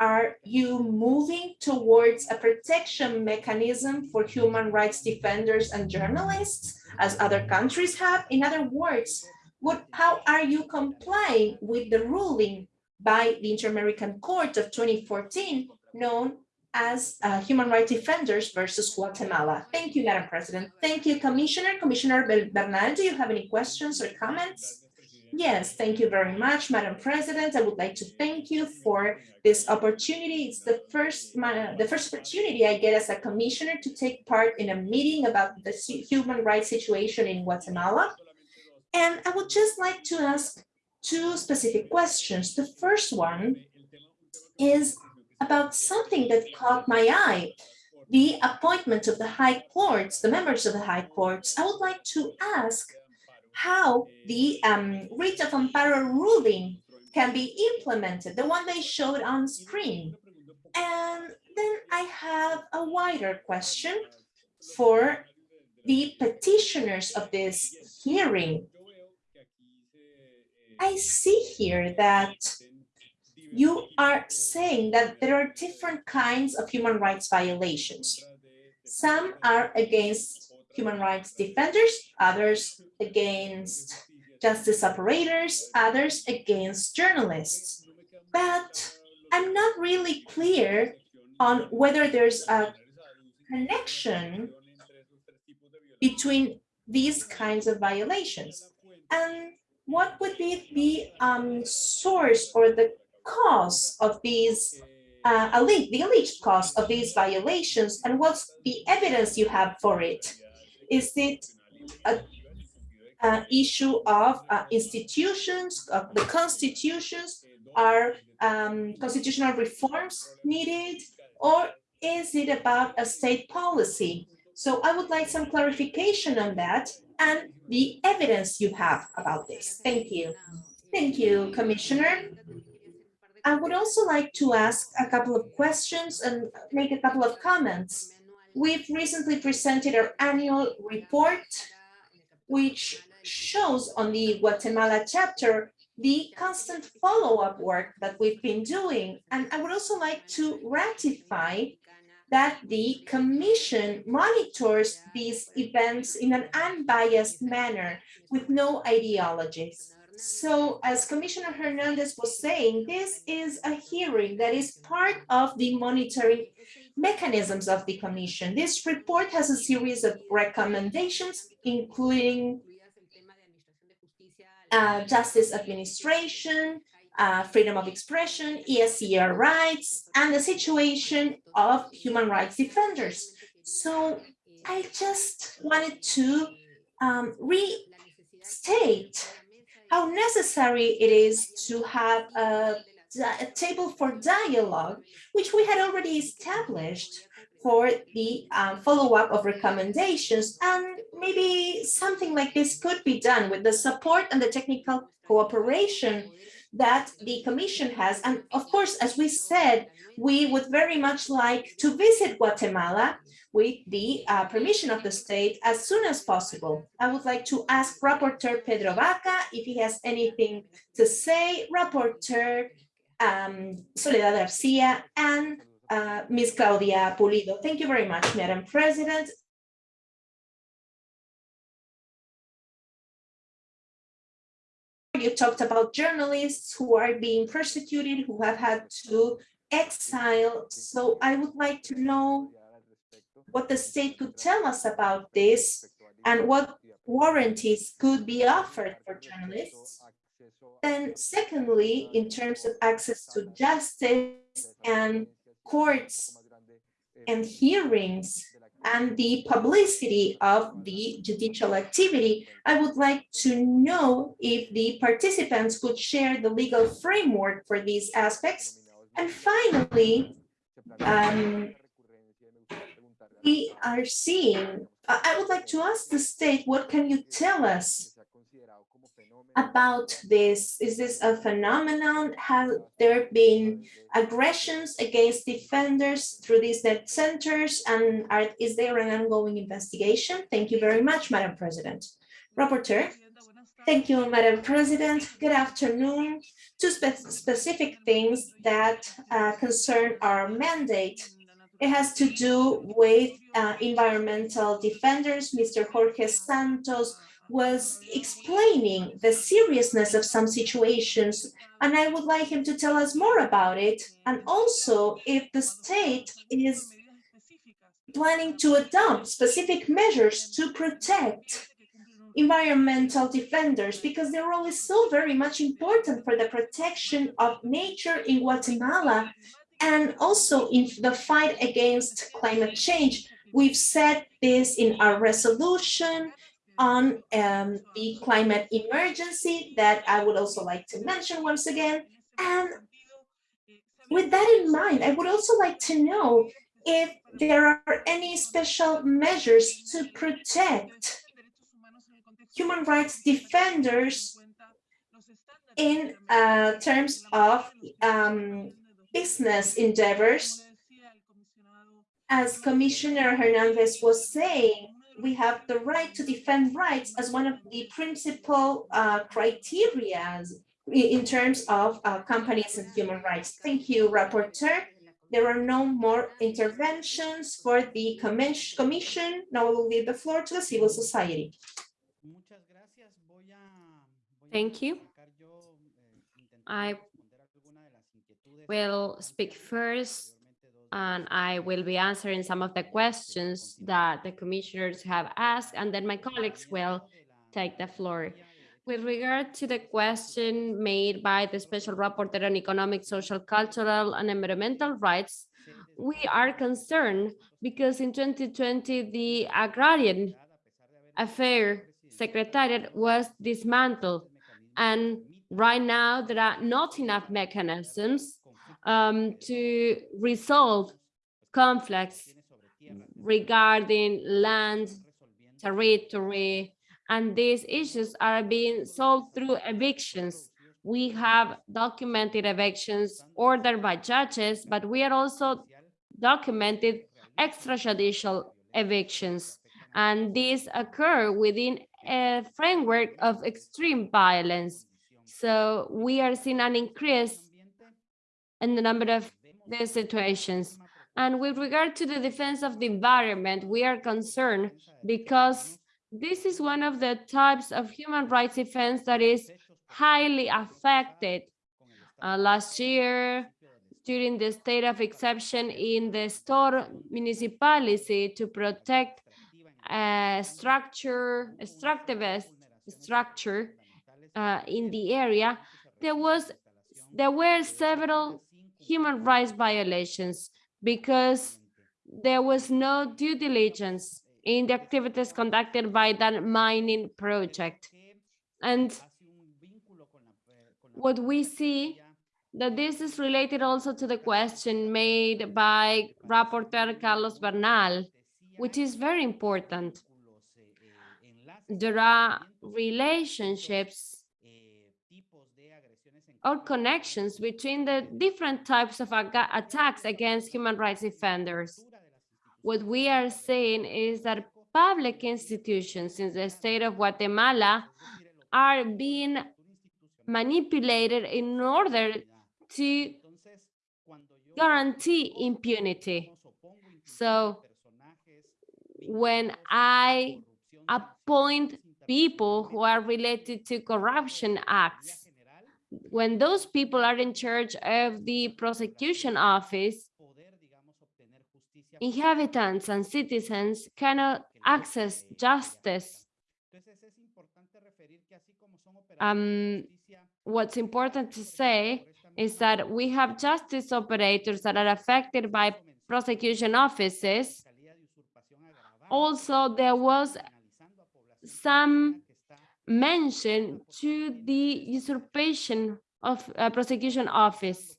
Are you moving towards a protection mechanism for human rights defenders and journalists? as other countries have? In other words, what, how are you complying with the ruling by the Inter-American Court of 2014 known as uh, Human Rights Defenders versus Guatemala? Thank you, Madam President. Thank you, Commissioner. Commissioner Bernal, do you have any questions or comments? Yes, thank you very much, Madam President. I would like to thank you for this opportunity. It's the first the first opportunity I get as a commissioner to take part in a meeting about the human rights situation in Guatemala. And I would just like to ask two specific questions. The first one is about something that caught my eye, the appointment of the high courts, the members of the high courts. I would like to ask how the um, writ of amparo ruling can be implemented, the one they showed on screen. And then I have a wider question for the petitioners of this hearing. I see here that you are saying that there are different kinds of human rights violations. Some are against human rights defenders, others against justice operators, others against journalists. But I'm not really clear on whether there's a connection between these kinds of violations? And what would be the um, source or the cause of these, uh, a link, the alleged cause of these violations, and what's the evidence you have for it? Is it a, a issue of uh, institutions, of the constitutions, are um, constitutional reforms needed, or is it about a state policy? So I would like some clarification on that and the evidence you have about this. Thank you. Thank you, Commissioner. I would also like to ask a couple of questions and make a couple of comments. We've recently presented our annual report, which shows on the Guatemala chapter the constant follow-up work that we've been doing. And I would also like to ratify that the commission monitors these events in an unbiased manner with no ideologies. So as Commissioner Hernandez was saying, this is a hearing that is part of the monitoring mechanisms of the commission. This report has a series of recommendations, including uh, justice administration, uh, freedom of expression, ESCR rights, and the situation of human rights defenders. So I just wanted to um, restate how necessary it is to have a, a table for dialogue, which we had already established for the uh, follow-up of recommendations. And maybe something like this could be done with the support and the technical cooperation that the commission has. And of course, as we said, we would very much like to visit Guatemala with the uh, permission of the state as soon as possible. I would like to ask Rapporteur Pedro Vaca if he has anything to say, Rapporteur um, Soledad Garcia and uh, Ms. Claudia Pulido. Thank you very much, Madam President. You talked about journalists who are being persecuted, who have had to exile. So I would like to know what the state could tell us about this and what warranties could be offered for journalists. And secondly, in terms of access to justice and courts and hearings and the publicity of the judicial activity, I would like to know if the participants could share the legal framework for these aspects. And finally, um, we are seeing, I would like to ask the state, what can you tell us about this? Is this a phenomenon? Have there been aggressions against defenders through these net centers? And are, is there an ongoing investigation? Thank you very much, Madam President. Rapporteur. Thank you, Madam President. Good afternoon. Two spe specific things that uh, concern our mandate. It has to do with uh, environmental defenders. Mr. Jorge Santos was explaining the seriousness of some situations, and I would like him to tell us more about it, and also if the state is planning to adopt specific measures to protect environmental defenders, because their role is so very much important for the protection of nature in Guatemala, and also in the fight against climate change. We've said this in our resolution, on um, the climate emergency that I would also like to mention once again. And with that in mind, I would also like to know if there are any special measures to protect human rights defenders in uh, terms of um, business endeavors. As Commissioner Hernandez was saying, we have the right to defend rights as one of the principal uh, criteria in terms of uh, companies and human rights. Thank you, Rapporteur. There are no more interventions for the commission. Now I will leave the floor to the civil society. Thank you. I will speak first and I will be answering some of the questions that the commissioners have asked, and then my colleagues will take the floor. With regard to the question made by the Special Rapporteur on Economic, Social, Cultural, and Environmental Rights, we are concerned because in 2020, the Agrarian Affair Secretariat was dismantled. And right now, there are not enough mechanisms um, to resolve conflicts regarding land, territory, and these issues are being solved through evictions. We have documented evictions ordered by judges, but we are also documented extrajudicial evictions. And these occur within a framework of extreme violence. So we are seeing an increase in the number of the situations. And with regard to the defense of the environment, we are concerned because this is one of the types of human rights defense that is highly affected. Uh, last year, during the state of exception in El Estor municipality to protect a structure, extractivist structure uh, in the area, there was there were several human rights violations because there was no due diligence in the activities conducted by that mining project. And what we see that this is related also to the question made by Rapporteur Carlos Bernal, which is very important. There are relationships or connections between the different types of attacks against human rights defenders. What we are saying is that public institutions in the state of Guatemala are being manipulated in order to guarantee impunity. So when I appoint people who are related to corruption acts, when those people are in charge of the prosecution office, inhabitants and citizens cannot access justice. Um, what's important to say is that we have justice operators that are affected by prosecution offices. Also, there was some mention to the usurpation of a prosecution office,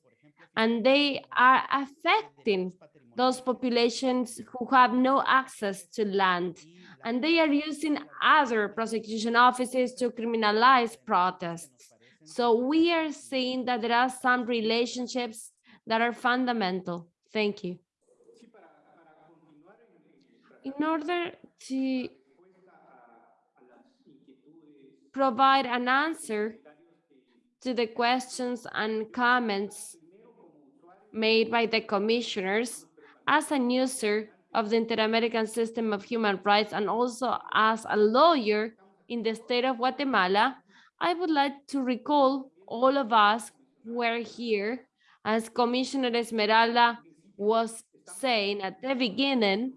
and they are affecting those populations who have no access to land, and they are using other prosecution offices to criminalize protests. So we are seeing that there are some relationships that are fundamental. Thank you. In order to provide an answer to the questions and comments made by the commissioners as a user of the Inter-American System of Human Rights and also as a lawyer in the state of Guatemala, I would like to recall all of us who are here, as Commissioner Esmeralda was saying at the beginning,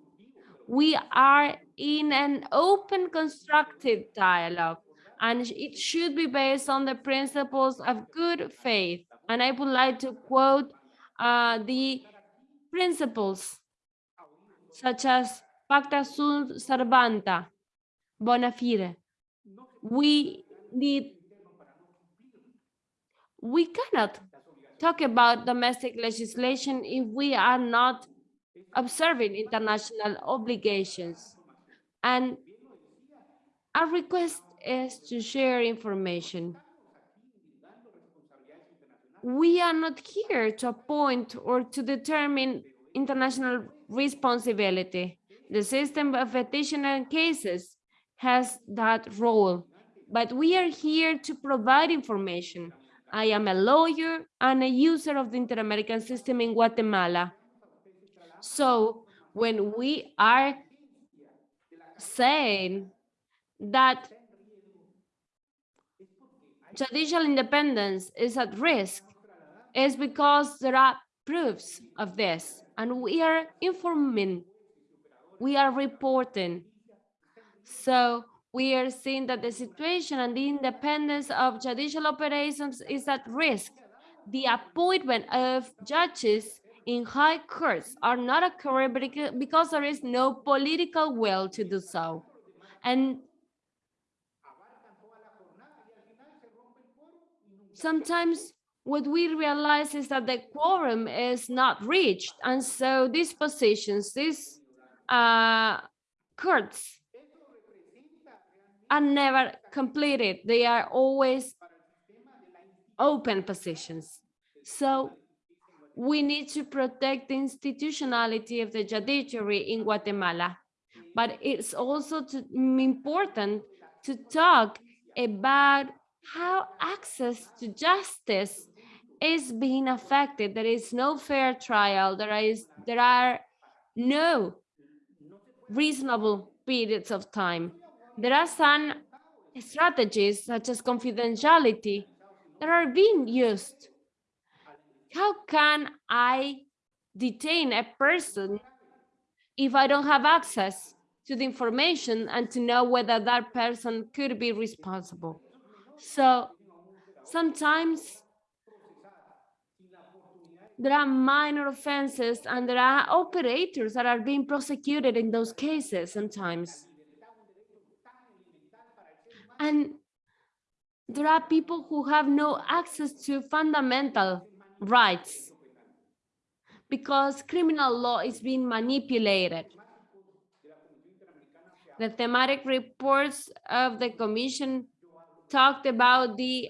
we are in an open constructive dialogue and it should be based on the principles of good faith. And I would like to quote uh, the principles such as pacta sunt servanda, bona fide. We need, we cannot talk about domestic legislation if we are not observing international obligations. And our request is to share information. We are not here to appoint or to determine international responsibility. The system of additional cases has that role but we are here to provide information. I am a lawyer and a user of the Inter-American system in Guatemala. So when we are saying that judicial independence is at risk, is because there are proofs of this, and we are informing, we are reporting. So we are seeing that the situation and the independence of judicial operations is at risk. The appointment of judges in high courts are not occurring because there is no political will to do so. And sometimes what we realize is that the quorum is not reached. And so these positions, these uh, courts are never completed. They are always open positions. So we need to protect the institutionality of the judiciary in Guatemala. But it's also to- important to talk about how access to justice is being affected. There is no fair trial. There is there are no reasonable periods of time. There are some strategies such as confidentiality that are being used. How can I detain a person if I don't have access to the information and to know whether that person could be responsible? So sometimes there are minor offenses and there are operators that are being prosecuted in those cases sometimes. And there are people who have no access to fundamental rights because criminal law is being manipulated. The thematic reports of the commission talked about the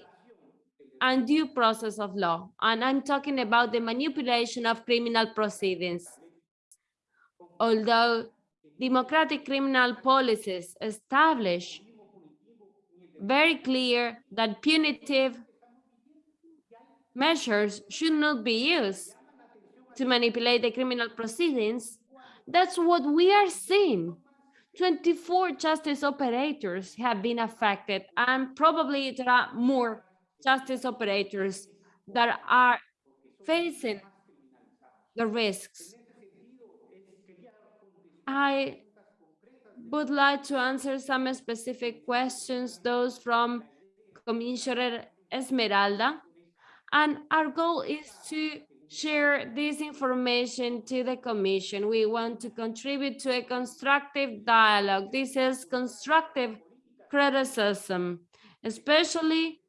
undue process of law, and I'm talking about the manipulation of criminal proceedings. Although democratic criminal policies establish very clear that punitive measures should not be used to manipulate the criminal proceedings, that's what we are seeing. 24 justice operators have been affected and probably there are more justice operators that are facing the risks. I would like to answer some specific questions, those from Commissioner Esmeralda. And our goal is to share this information to the commission. We want to contribute to a constructive dialogue. This is constructive criticism, especially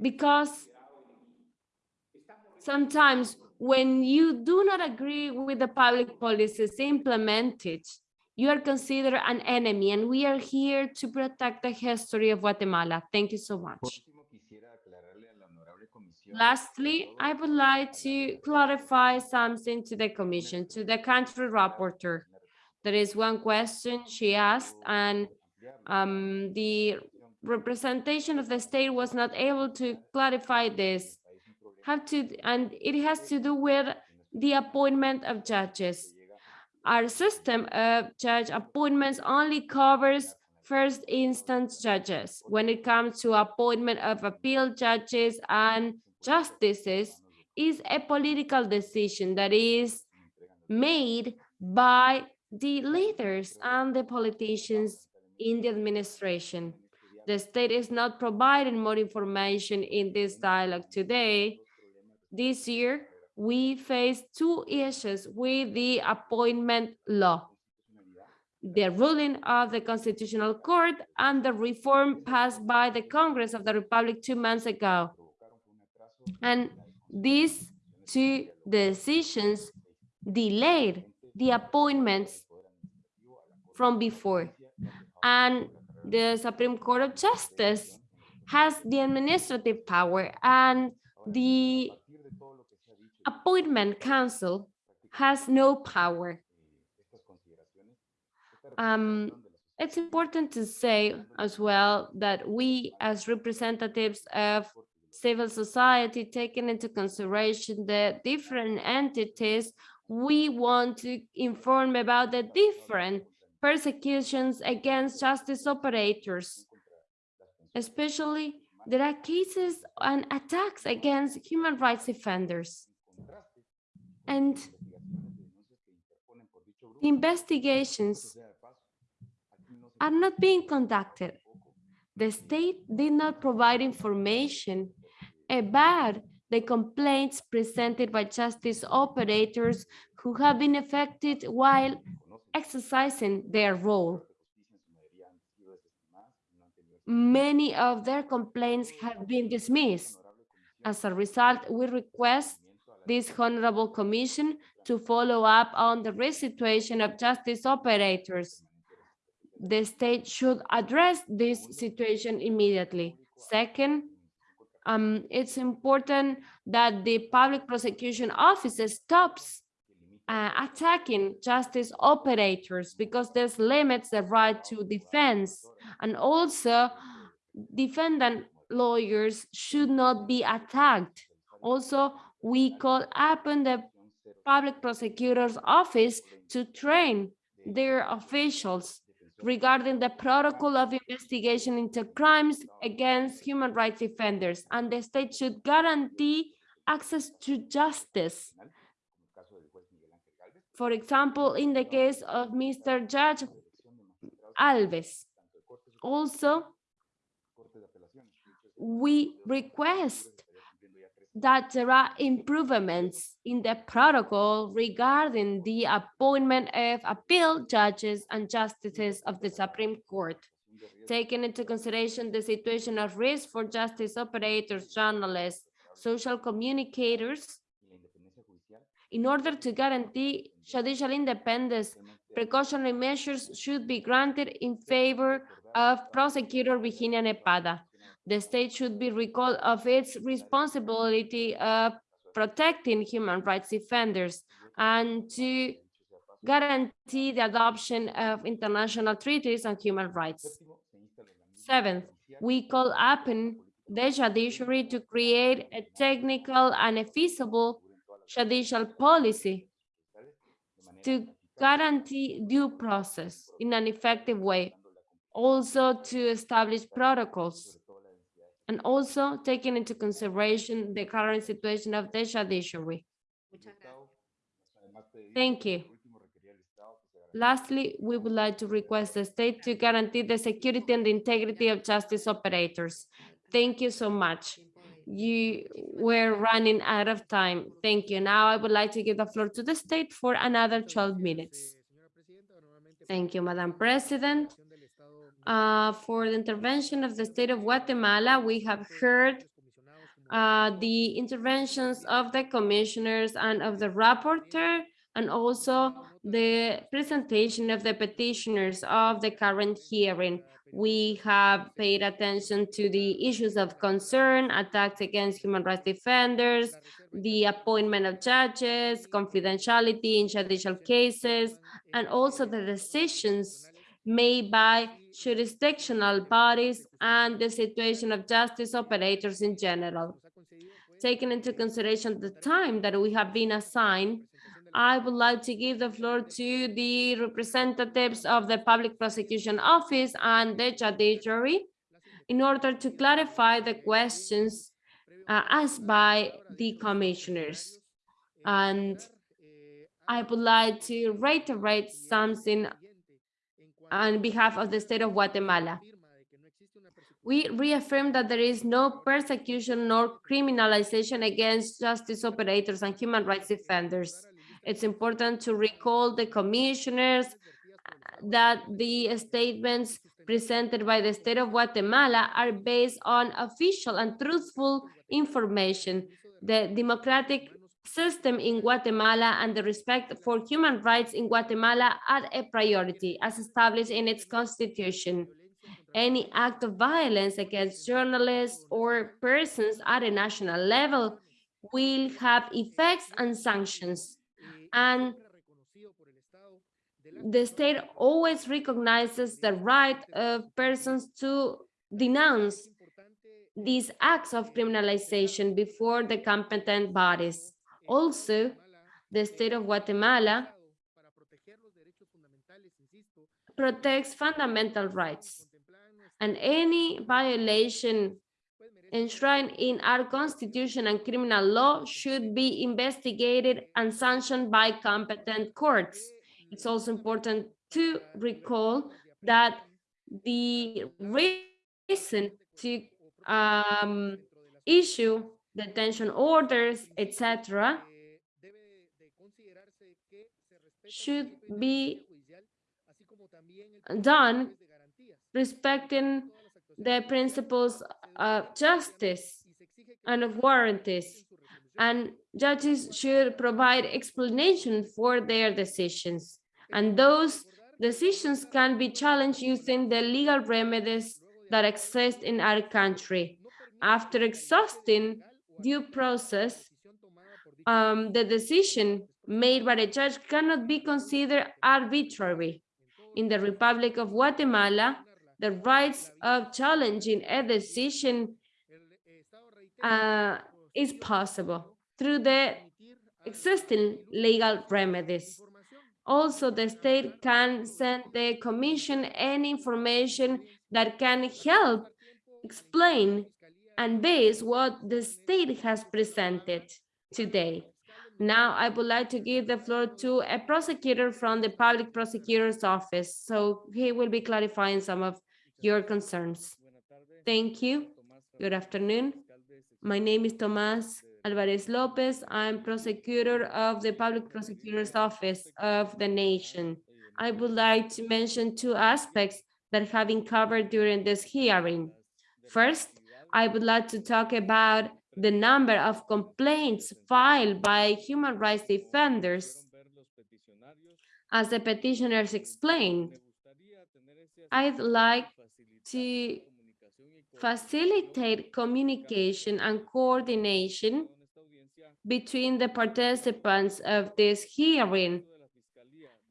because sometimes when you do not agree with the public policies implemented, you are considered an enemy and we are here to protect the history of Guatemala. Thank you so much. Lastly, I would like to clarify something to the commission, to the country rapporteur. There is one question she asked and um, the representation of the state was not able to clarify this. Have to, and it has to do with the appointment of judges. Our system of judge appointments only covers first instance judges when it comes to appointment of appeal judges and justices is a political decision that is made by the leaders and the politicians in the administration. The state is not providing more information in this dialogue today. This year, we face two issues with the appointment law. The ruling of the Constitutional Court and the reform passed by the Congress of the Republic two months ago. And these two decisions delayed the appointments from before. And the Supreme Court of Justice has the administrative power and the appointment council has no power. Um, it's important to say as well that we as representatives of civil society taking into consideration the different entities, we want to inform about the different persecutions against justice operators. Especially, there are cases and attacks against human rights defenders. And investigations are not being conducted. The state did not provide information about the complaints presented by justice operators who have been affected while exercising their role. Many of their complaints have been dismissed. As a result, we request this honorable commission to follow up on the risk situation of justice operators. The state should address this situation immediately. Second, um, it's important that the public prosecution office stops uh, attacking justice operators because this limits the right to defense and also defendant lawyers should not be attacked. Also, we call upon the public prosecutor's office to train their officials regarding the protocol of investigation into crimes against human rights defenders, and the state should guarantee access to justice. For example, in the case of Mr. Judge Gálvez. Also, we request that there are improvements in the protocol regarding the appointment of appeal judges and justices of the Supreme Court, taking into consideration the situation of risk for justice operators, journalists, social communicators, in order to guarantee judicial independence, precautionary measures should be granted in favor of prosecutor Virginia Laparra the state should be recalled of its responsibility of protecting human rights defenders and to guarantee the adoption of international treaties on human rights. Seventh, we call upon the judiciary to create a technical and a feasible judicial policy to guarantee due process in an effective way, also to establish protocols and also taking into consideration the current situation of the judiciary. Thank you. Lastly, we would like to request the state to guarantee the security and the integrity of justice operators. Thank you so much. You were running out of time. Thank you. Now I would like to give the floor to the state for another 12 minutes. Thank you, Madam President. Uh, for the intervention of the state of Guatemala, we have heard uh, the interventions of the commissioners and of the rapporteur, and also the presentation of the petitioners of the current hearing. We have paid attention to the issues of concern, attacks against human rights defenders, the appointment of judges, confidentiality in judicial cases, and also the decisions made by jurisdictional bodies and the situation of justice operators in general. Taking into consideration the time that we have been assigned, I would like to give the floor to the representatives of the Public Prosecution Office and the judiciary in order to clarify the questions uh, asked by the commissioners. And I would like to reiterate something on behalf of the state of Guatemala. We reaffirm that there is no persecution nor criminalization against justice operators and human rights defenders. It's important to recall the commissioners that the statements presented by the state of Guatemala are based on official and truthful information. The democratic system in Guatemala and the respect for human rights in Guatemala are a priority as established in its constitution. Any act of violence against journalists or persons at a national level will have effects and sanctions. And the state always recognizes the right of persons to denounce these acts of criminalization before the competent bodies. Also, the state of Guatemala protects fundamental rights and any violation enshrined in our constitution and criminal law should be investigated and sanctioned by competent courts. It's also important to recall that the reason to um, issue detention orders, etc., should be done respecting the principles of justice and of warranties. And judges should provide explanation for their decisions. And those decisions can be challenged using the legal remedies that exist in our country. After exhausting due process, um, the decision made by a judge cannot be considered arbitrary. In the Republic of Guatemala, the rights of challenging a decision uh, is possible through the existing legal remedies. Also, the state can send the commission any information that can help explain and base what the state has presented today. Now, I would like to give the floor to a prosecutor from the public prosecutor's office, so he will be clarifying some of your concerns. Thank you. Good afternoon. My name is Tomas Alvarez Lopez. I'm prosecutor of the Public Prosecutor's Office of the nation. I would like to mention two aspects that have been covered during this hearing. First, I would like to talk about the number of complaints filed by human rights defenders. As the petitioners explained, I'd like to facilitate communication and coordination between the participants of this hearing.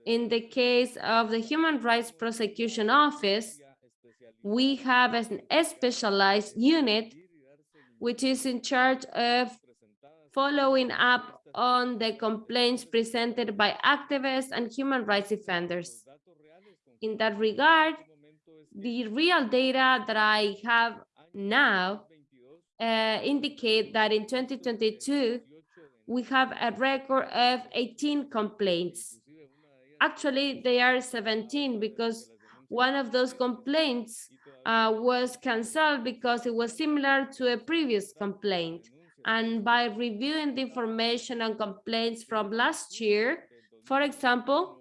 In the case of the Human Rights Prosecution Office, we have a specialized unit which is in charge of following up on the complaints presented by activists and human rights defenders. In that regard, the real data that I have now uh, indicate that in 2022, we have a record of 18 complaints. Actually, they are 17 because one of those complaints uh, was canceled because it was similar to a previous complaint. And by reviewing the information and complaints from last year, for example,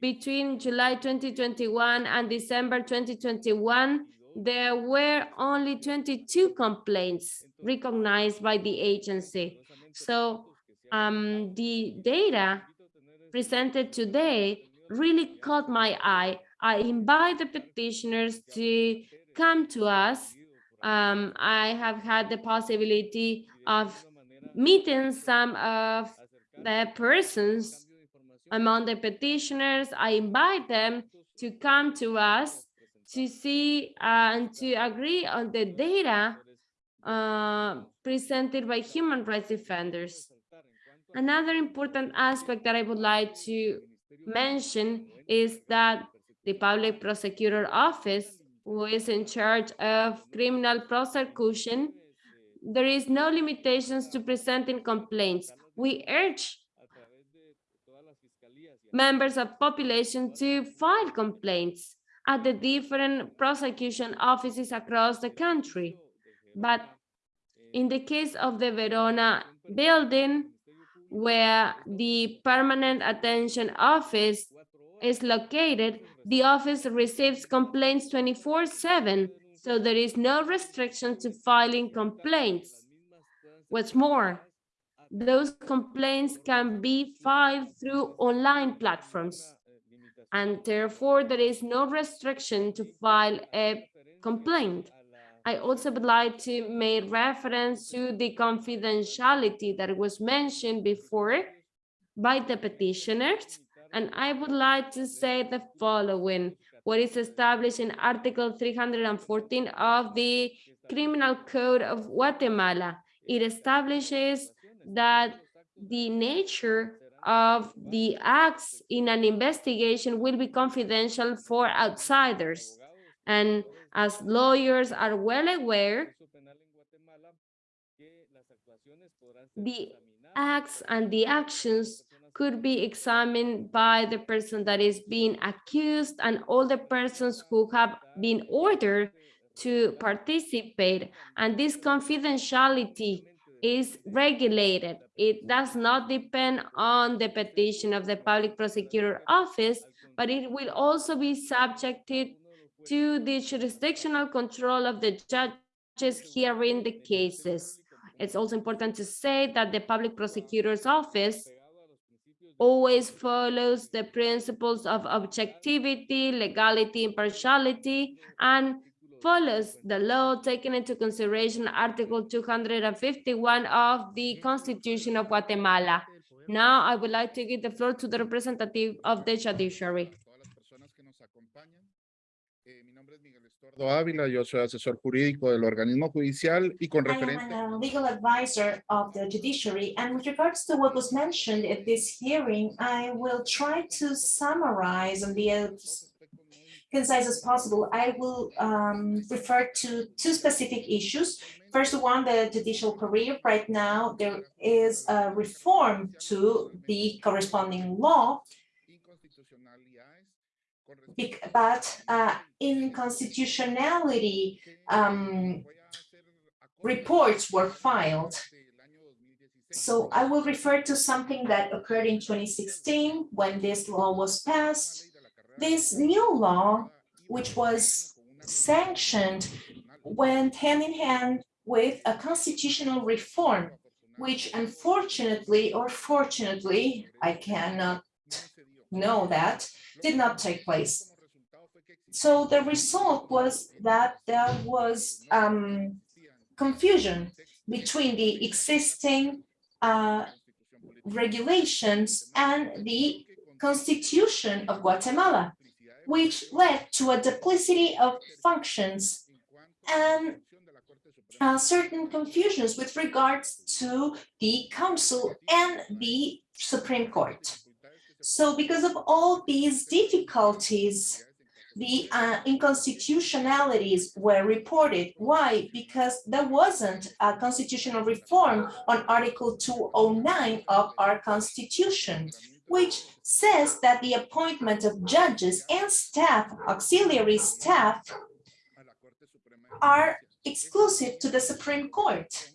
between July 2021 and December 2021, there were only 22 complaints recognized by the agency. So um, the data presented today really caught my eye. I invite the petitioners to come to us. Um, I have had the possibility of meeting some of the persons among the petitioners. I invite them to come to us to see uh, and to agree on the data uh, presented by human rights defenders. Another important aspect that I would like to mention is that the public prosecutor office, who is in charge of criminal prosecution, there is no limitations to presenting complaints. We urge members of population to file complaints at the different prosecution offices across the country. But in the case of the Gerona building, where the permanent attention office is located, the office receives complaints 24 seven. So there is no restriction to filing complaints. What's more, those complaints can be filed through online platforms. And therefore, there is no restriction to file a complaint. I also would like to make reference to the confidentiality that was mentioned before by the petitioners. And I would like to say the following, what is established in Article 314 of the Criminal Code of Guatemala. It establishes that the nature of the acts in an investigation will be confidential for outsiders. And as lawyers are well aware, the acts and the actions could be examined by the person that is being accused and all the persons who have been ordered to participate. And this confidentiality is regulated. It does not depend on the petition of the public prosecutor office, but it will also be subjected to the jurisdictional control of the judges hearing the cases. It's also important to say that the public prosecutor's office always follows the principles of objectivity, legality, impartiality, and follows the law taking into consideration Article 251 of the Constitution of Guatemala. Now, I would like to give the floor to the representative of the judiciary. Nombre es Miguel Estordo Ávila, yo soy asesor jurídico del organismo judicial y con I am a legal advisor of the judiciary, and with regards to what was mentioned at this hearing, I will try to summarize and be as concise as possible. I will um, refer to two specific issues. First one, the judicial career. Right now, there is a reform to the corresponding law, but uh, in constitutionality, um, reports were filed. del año 2016 So I will refer to something that occurred in 2016 when this law was passed. This new law, which was sanctioned, went hand in hand with a constitutional reform, which unfortunately or fortunately, I cannot know that, did not take place. So the result was that there was um, confusion between the existing uh, regulations and the Constitution of Guatemala, which led to a duplicity of functions and uh, certain confusions with regards to the Council and the Supreme Court. So because of all these difficulties, the uh, inconstitutionalities were reported. Why? Because there wasn't a constitutional reform on Article 209 of our Constitution, which says that the appointment of judges and staff, auxiliary staff, are exclusive to the Supreme Court.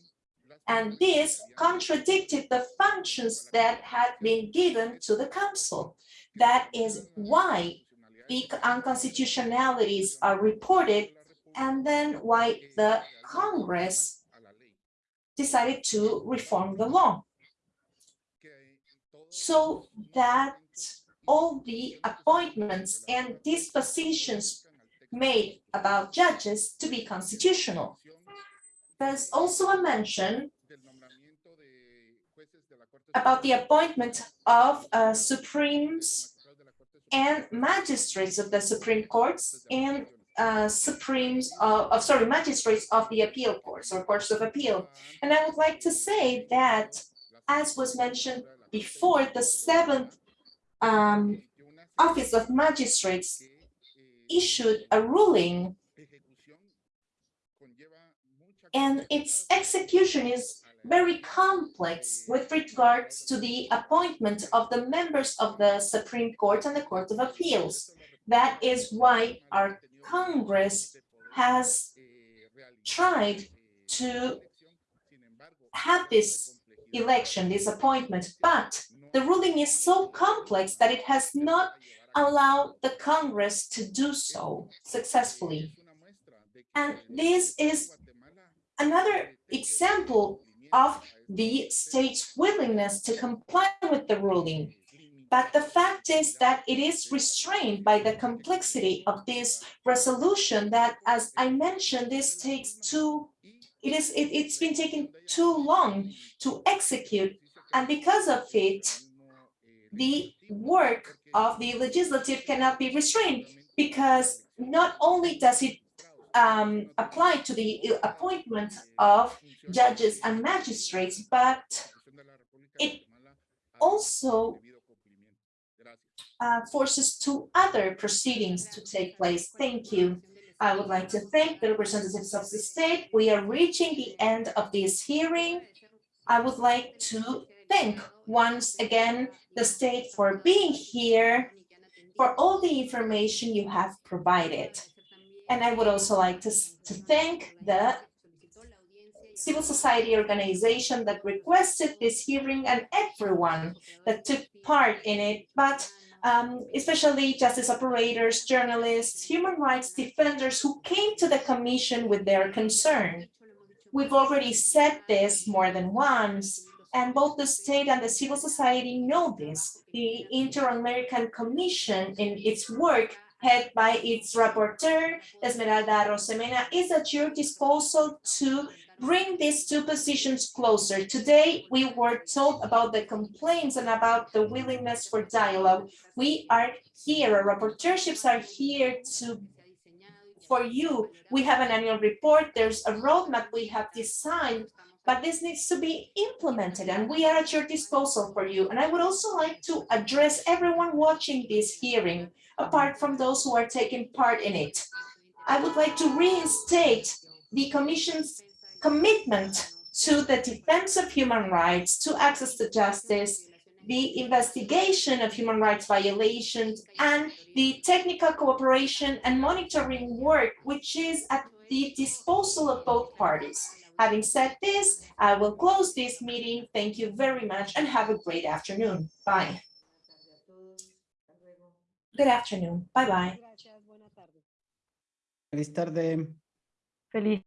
And this contradicted the functions that had been given to the council. That is why the unconstitutionalities are reported and then why the Congress decided to reform the law so that all the appointments and dispositions made about judges to be constitutional. There's also a mention about the appointment of uh, Supremes and magistrates of the Supreme Courts and uh, Supremes of, of, sorry, magistrates of the appeal courts or courts of appeal. And I would like to say that, as was mentioned before, the seventh um, Office of Magistrates issued a ruling and its execution is very complex with regards to the appointment of the members of the Supreme Court and the Court of Appeals. That is why our Congress has tried to have this election, this appointment, but the ruling is so complex that it has not allowed the Congress to do so successfully. And this is another example of the state's willingness to comply with the ruling. But the fact is that it is restrained by the complexity of this resolution that, as I mentioned, this takes too, it is, it, it's been taking too long to execute. And because of it, the work of the legislative cannot be restrained because not only does it um, apply to the appointment of judges and magistrates, but it also uh, forces two other proceedings to take place. Thank you. I would like to thank the representatives of the state. We are reaching the end of this hearing. I would like to thank once again the state for being here, for all the information you have provided. And I would also like to, to thank the civil society organization that requested this hearing and everyone that took part in it, but um, especially justice operators, journalists, human rights defenders who came to the commission with their concern. We've already said this more than once, and both the state and the civil society know this. The Inter-American Commission in its work head by its rapporteur, Esmeralda Arosemena, is at your disposal to bring these two positions closer. Today, we were told about the complaints and about the willingness for dialogue. We are here, our rapporteurships are here to for you. We have an annual report, there's a roadmap we have designed, but this needs to be implemented and we are at your disposal for you. And I would also like to address everyone watching this hearing, apart from those who are taking part in it. I would like to reinstate the Commission's commitment to the defense of human rights, to access to justice, the investigation of human rights violations, and the technical cooperation and monitoring work, which is at the disposal of both parties. Having said this, I will close this meeting. Thank you very much and have a great afternoon. Bye. Good afternoon. Bye bye. Gracias. Buenas tardes. Feliz tarde. Feliz